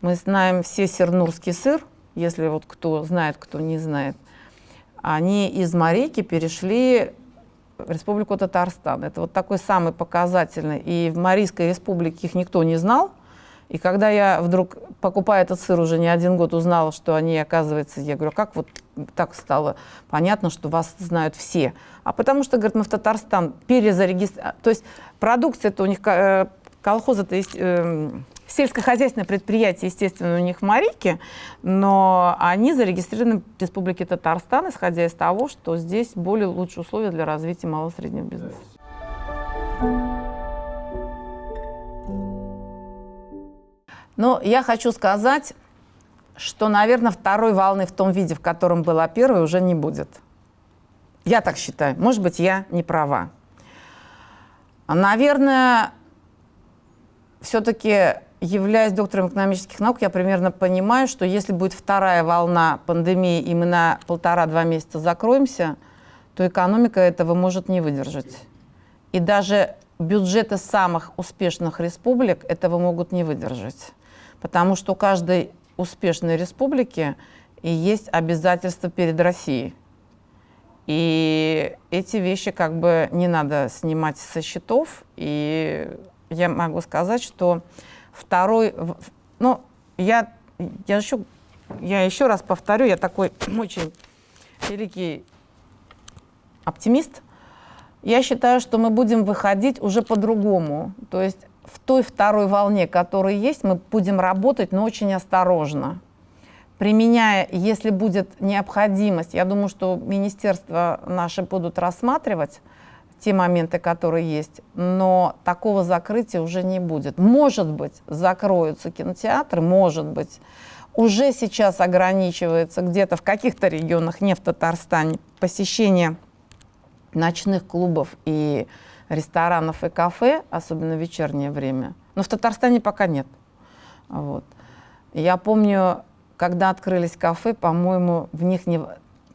мы знаем все сернурский сыр, если вот кто знает, кто не знает. Они из Марейки перешли в Республику Татарстан. Это вот такой самый показательный. И в Марийской республике их никто не знал. И когда я вдруг, покупая этот сыр, уже не один год узнала, что они, оказывается, я говорю, как вот так стало понятно, что вас знают все. А потому что, говорит, мы в Татарстан перезарегистрировали. То есть продукция-то у них, э, колхоза-то есть эм, Сельскохозяйственное предприятие, естественно, у них в Марике, но они зарегистрированы в Республике Татарстан, исходя из того, что здесь более лучшие условия для развития малого среднего бизнеса. Но я хочу сказать, что, наверное, второй волны в том виде, в котором была первая, уже не будет. Я так считаю. Может быть, я не права. Наверное, все-таки являясь доктором экономических наук, я примерно понимаю, что если будет вторая волна пандемии, и мы на полтора-два месяца закроемся, то экономика этого может не выдержать. И даже бюджеты самых успешных республик этого могут не выдержать. Потому что у каждой успешной республики есть обязательства перед Россией. И эти вещи как бы не надо снимать со счетов. И я могу сказать, что Второй, ну, я, я, еще, я еще раз повторю, я такой очень великий оптимист. Я считаю, что мы будем выходить уже по-другому. То есть в той второй волне, которая есть, мы будем работать, но очень осторожно. Применяя, если будет необходимость, я думаю, что министерства наши будут рассматривать, те моменты, которые есть, но такого закрытия уже не будет. Может быть, закроются кинотеатры, может быть. Уже сейчас ограничивается где-то в каких-то регионах, не в Татарстане, посещение ночных клубов и ресторанов и кафе, особенно в вечернее время. Но в Татарстане пока нет. Вот. Я помню, когда открылись кафе, по-моему, в них не,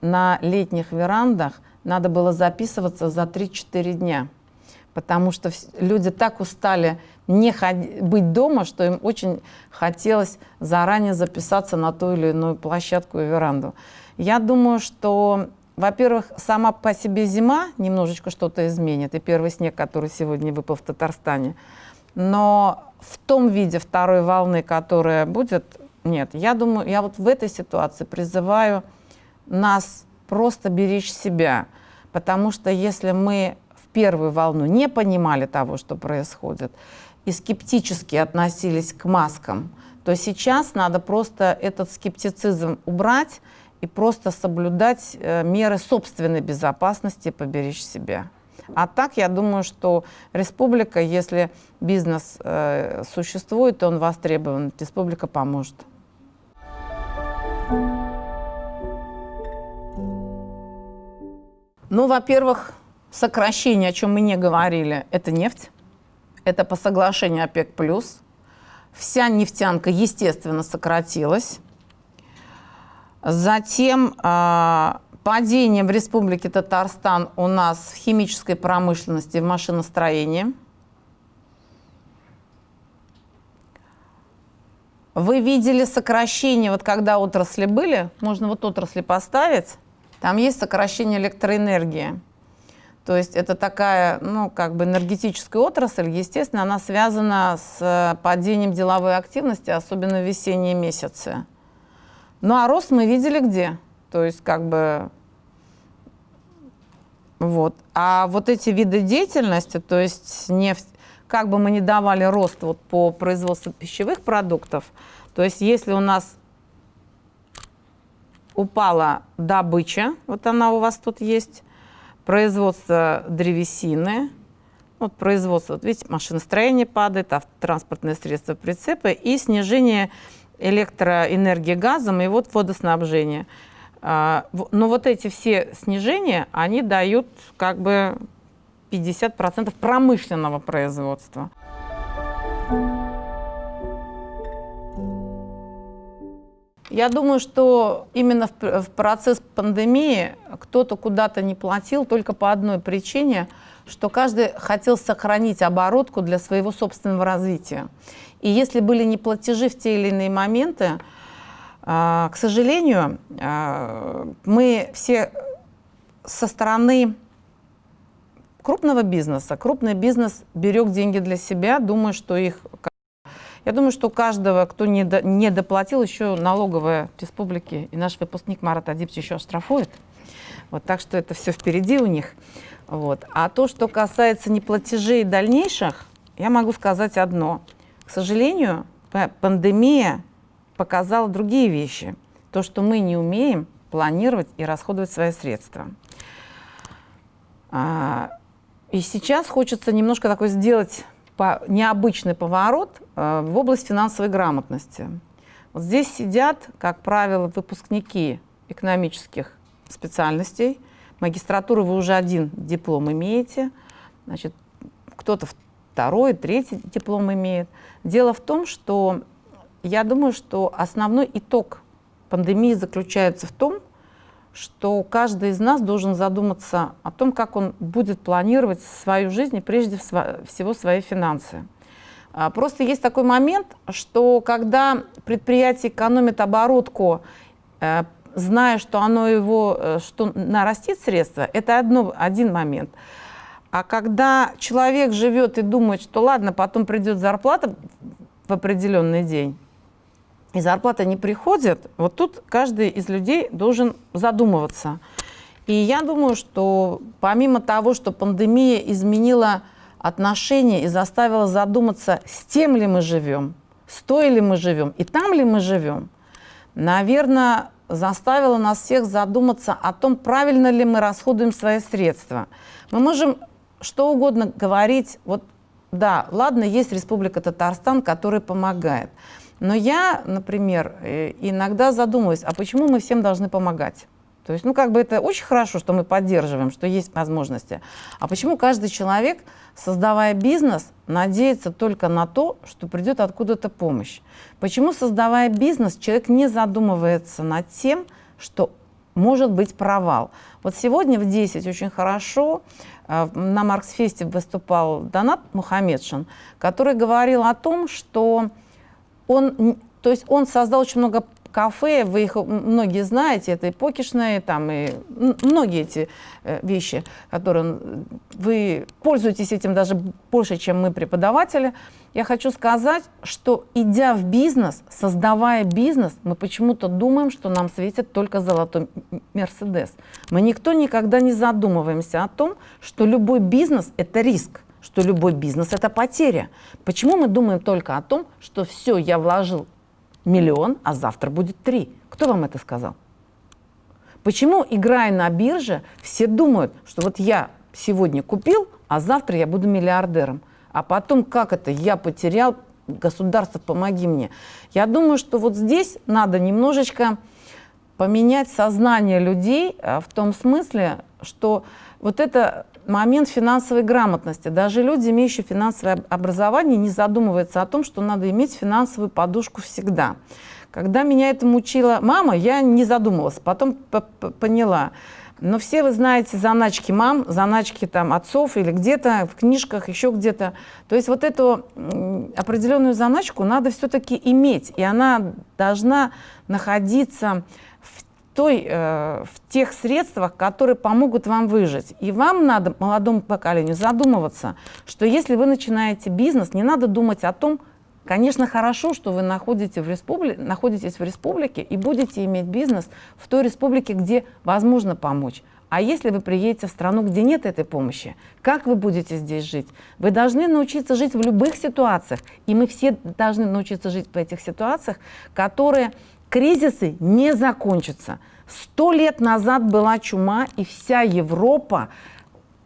на летних верандах надо было записываться за 3-4 дня, потому что люди так устали не быть дома, что им очень хотелось заранее записаться на ту или иную площадку и веранду. Я думаю, что, во-первых, сама по себе зима немножечко что-то изменит, и первый снег, который сегодня выпал в Татарстане, но в том виде второй волны, которая будет, нет. Я думаю, я вот в этой ситуации призываю нас просто беречь себя. Потому что если мы в первую волну не понимали того, что происходит, и скептически относились к маскам, то сейчас надо просто этот скептицизм убрать и просто соблюдать э, меры собственной безопасности поберечь себя. А так, я думаю, что республика, если бизнес э, существует, он востребован, республика поможет. Ну, во-первых, сокращение, о чем мы не говорили, это нефть. Это по соглашению ОПЕК+. Вся нефтянка, естественно, сократилась. Затем э, падение в Республике Татарстан у нас в химической промышленности, в машиностроении. Вы видели сокращение, вот когда отрасли были, можно вот отрасли поставить, там есть сокращение электроэнергии. То есть это такая, ну, как бы энергетическая отрасль, естественно, она связана с э, падением деловой активности, особенно в весенние месяцы. Ну, а рост мы видели где? То есть, как бы, вот. А вот эти виды деятельности, то есть нефть, как бы мы ни давали рост вот по производству пищевых продуктов, то есть если у нас упала добыча, вот она у вас тут есть, производство древесины, вот производство, вот видите, машиностроение падает, транспортные средства, прицепы и снижение электроэнергии газом и вот водоснабжение. А, но вот эти все снижения, они дают как бы 50% промышленного производства. Я думаю, что именно в процесс пандемии кто-то куда-то не платил только по одной причине, что каждый хотел сохранить оборотку для своего собственного развития. И если были неплатежи в те или иные моменты, а, к сожалению, а, мы все со стороны крупного бизнеса, крупный бизнес берег деньги для себя, думая, что их я думаю, что каждого, кто не, до, не доплатил, еще налоговая республики и наш выпускник Марат Адибович еще оштрафует. Вот, так что это все впереди у них. Вот. А то, что касается неплатежей дальнейших, я могу сказать одно. К сожалению, пандемия показала другие вещи. То, что мы не умеем планировать и расходовать свои средства. А, и сейчас хочется немножко такой сделать необычный поворот э, в область финансовой грамотности. Вот здесь сидят, как правило, выпускники экономических специальностей. Магистратуру вы уже один диплом имеете, значит, кто-то второй, третий диплом имеет. Дело в том, что я думаю, что основной итог пандемии заключается в том, что каждый из нас должен задуматься о том, как он будет планировать свою жизнь и прежде всего свои финансы. А, просто есть такой момент, что когда предприятие экономит оборотку, э, зная, что оно его, э, что нарастит средства, это одно, один момент. А когда человек живет и думает, что ладно, потом придет зарплата в определенный день, и зарплата не приходит, вот тут каждый из людей должен задумываться. И я думаю, что помимо того, что пандемия изменила отношения и заставила задуматься, с тем ли мы живем, с той ли мы живем и там ли мы живем, наверное, заставила нас всех задуматься о том, правильно ли мы расходуем свои средства. Мы можем что угодно говорить, вот да, ладно, есть Республика Татарстан, которая помогает. Но я, например, э, иногда задумываюсь, а почему мы всем должны помогать? То есть, ну, как бы это очень хорошо, что мы поддерживаем, что есть возможности. А почему каждый человек, создавая бизнес, надеется только на то, что придет откуда-то помощь? Почему, создавая бизнес, человек не задумывается над тем, что может быть провал? Вот сегодня в 10 очень хорошо на Марксфесте выступал Донат Мухаммедшин, который говорил о том, что он, то есть он создал очень много кафе, вы их многие знаете, это и покишные, там, и многие эти э, вещи, которые вы пользуетесь этим даже больше, чем мы, преподаватели. Я хочу сказать, что идя в бизнес, создавая бизнес, мы почему-то думаем, что нам светит только золотой Мерседес. Мы никто никогда не задумываемся о том, что любой бизнес – это риск что любой бизнес – это потеря. Почему мы думаем только о том, что все, я вложил миллион, а завтра будет три? Кто вам это сказал? Почему, играя на бирже, все думают, что вот я сегодня купил, а завтра я буду миллиардером? А потом, как это, я потерял, государство, помоги мне. Я думаю, что вот здесь надо немножечко поменять сознание людей а, в том смысле, что вот это момент финансовой грамотности. Даже люди, имеющие финансовое образование, не задумываются о том, что надо иметь финансовую подушку всегда. Когда меня этому учила мама, я не задумывалась, потом поняла. Но все вы знаете заначки мам, заначки там отцов или где-то в книжках, еще где-то. То есть вот эту определенную заначку надо все-таки иметь, и она должна находиться той, э, в тех средствах, которые помогут вам выжить. И вам надо, молодому поколению, задумываться, что если вы начинаете бизнес, не надо думать о том, Конечно, хорошо, что вы находитесь в, республи... находитесь в республике и будете иметь бизнес в той республике, где возможно помочь. А если вы приедете в страну, где нет этой помощи, как вы будете здесь жить? Вы должны научиться жить в любых ситуациях. И мы все должны научиться жить в этих ситуациях, которые Кризисы не закончатся. Сто лет назад была чума, и вся Европа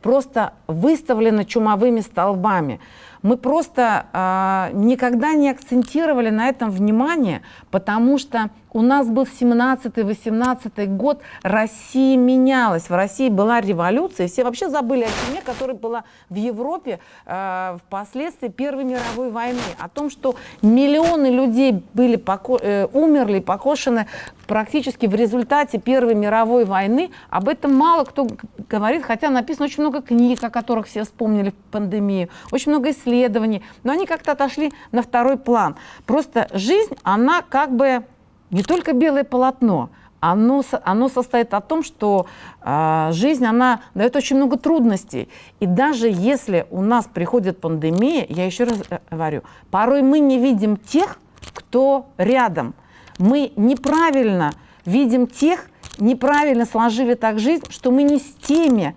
просто выставлена чумовыми столбами. Мы просто э, никогда не акцентировали на этом внимание, потому что у нас был 17-18 год, Россия менялась, в России была революция, все вообще забыли о чуме, которая была в Европе э, впоследствии Первой мировой войны, о том, что миллионы людей были поко э, умерли, покошены практически в результате Первой мировой войны. Об этом мало кто говорит, хотя написано очень много книг, о которых все вспомнили в пандемию, очень много исследований, но они как-то отошли на второй план. Просто жизнь, она как бы не только белое полотно, оно, оно состоит о том, что э, жизнь, она дает очень много трудностей. И даже если у нас приходит пандемия, я еще раз э, говорю, порой мы не видим тех, кто рядом. Мы неправильно видим тех, неправильно сложили так жизнь, что мы не с теми,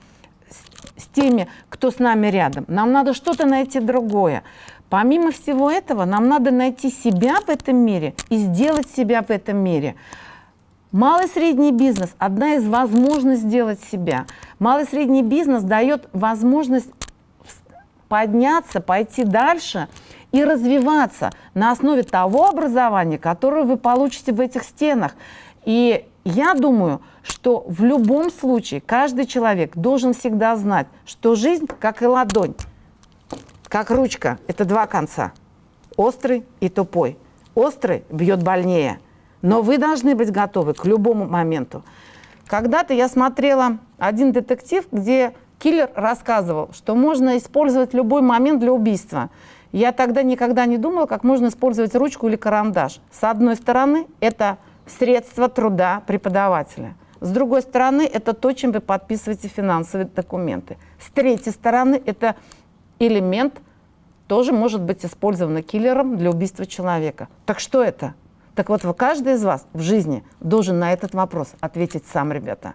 с теми, кто с нами рядом. Нам надо что-то найти другое. Помимо всего этого, нам надо найти себя в этом мире и сделать себя в этом мире. Малый средний бизнес – одна из возможностей сделать себя. Малый средний бизнес дает возможность подняться, пойти дальше и развиваться на основе того образования, которое вы получите в этих стенах. И я думаю, что в любом случае каждый человек должен всегда знать, что жизнь как и ладонь как ручка, это два конца, острый и тупой. Острый бьет больнее, но вы должны быть готовы к любому моменту. Когда-то я смотрела один детектив, где киллер рассказывал, что можно использовать любой момент для убийства. Я тогда никогда не думала, как можно использовать ручку или карандаш. С одной стороны, это средство труда преподавателя. С другой стороны, это то, чем вы подписываете финансовые документы. С третьей стороны, это элемент тоже может быть использован киллером для убийства человека. Так что это? Так вот, каждый из вас в жизни должен на этот вопрос ответить сам, ребята.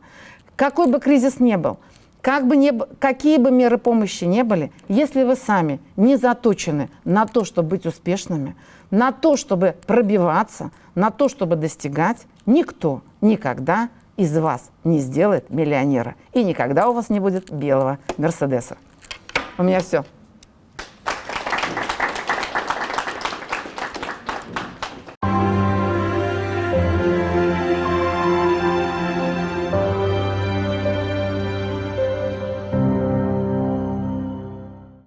Какой бы кризис ни был, как бы не, какие бы меры помощи не были, если вы сами не заточены на то, чтобы быть успешными, на то, чтобы пробиваться, на то, чтобы достигать, никто никогда из вас не сделает миллионера. И никогда у вас не будет белого Мерседеса. У меня все.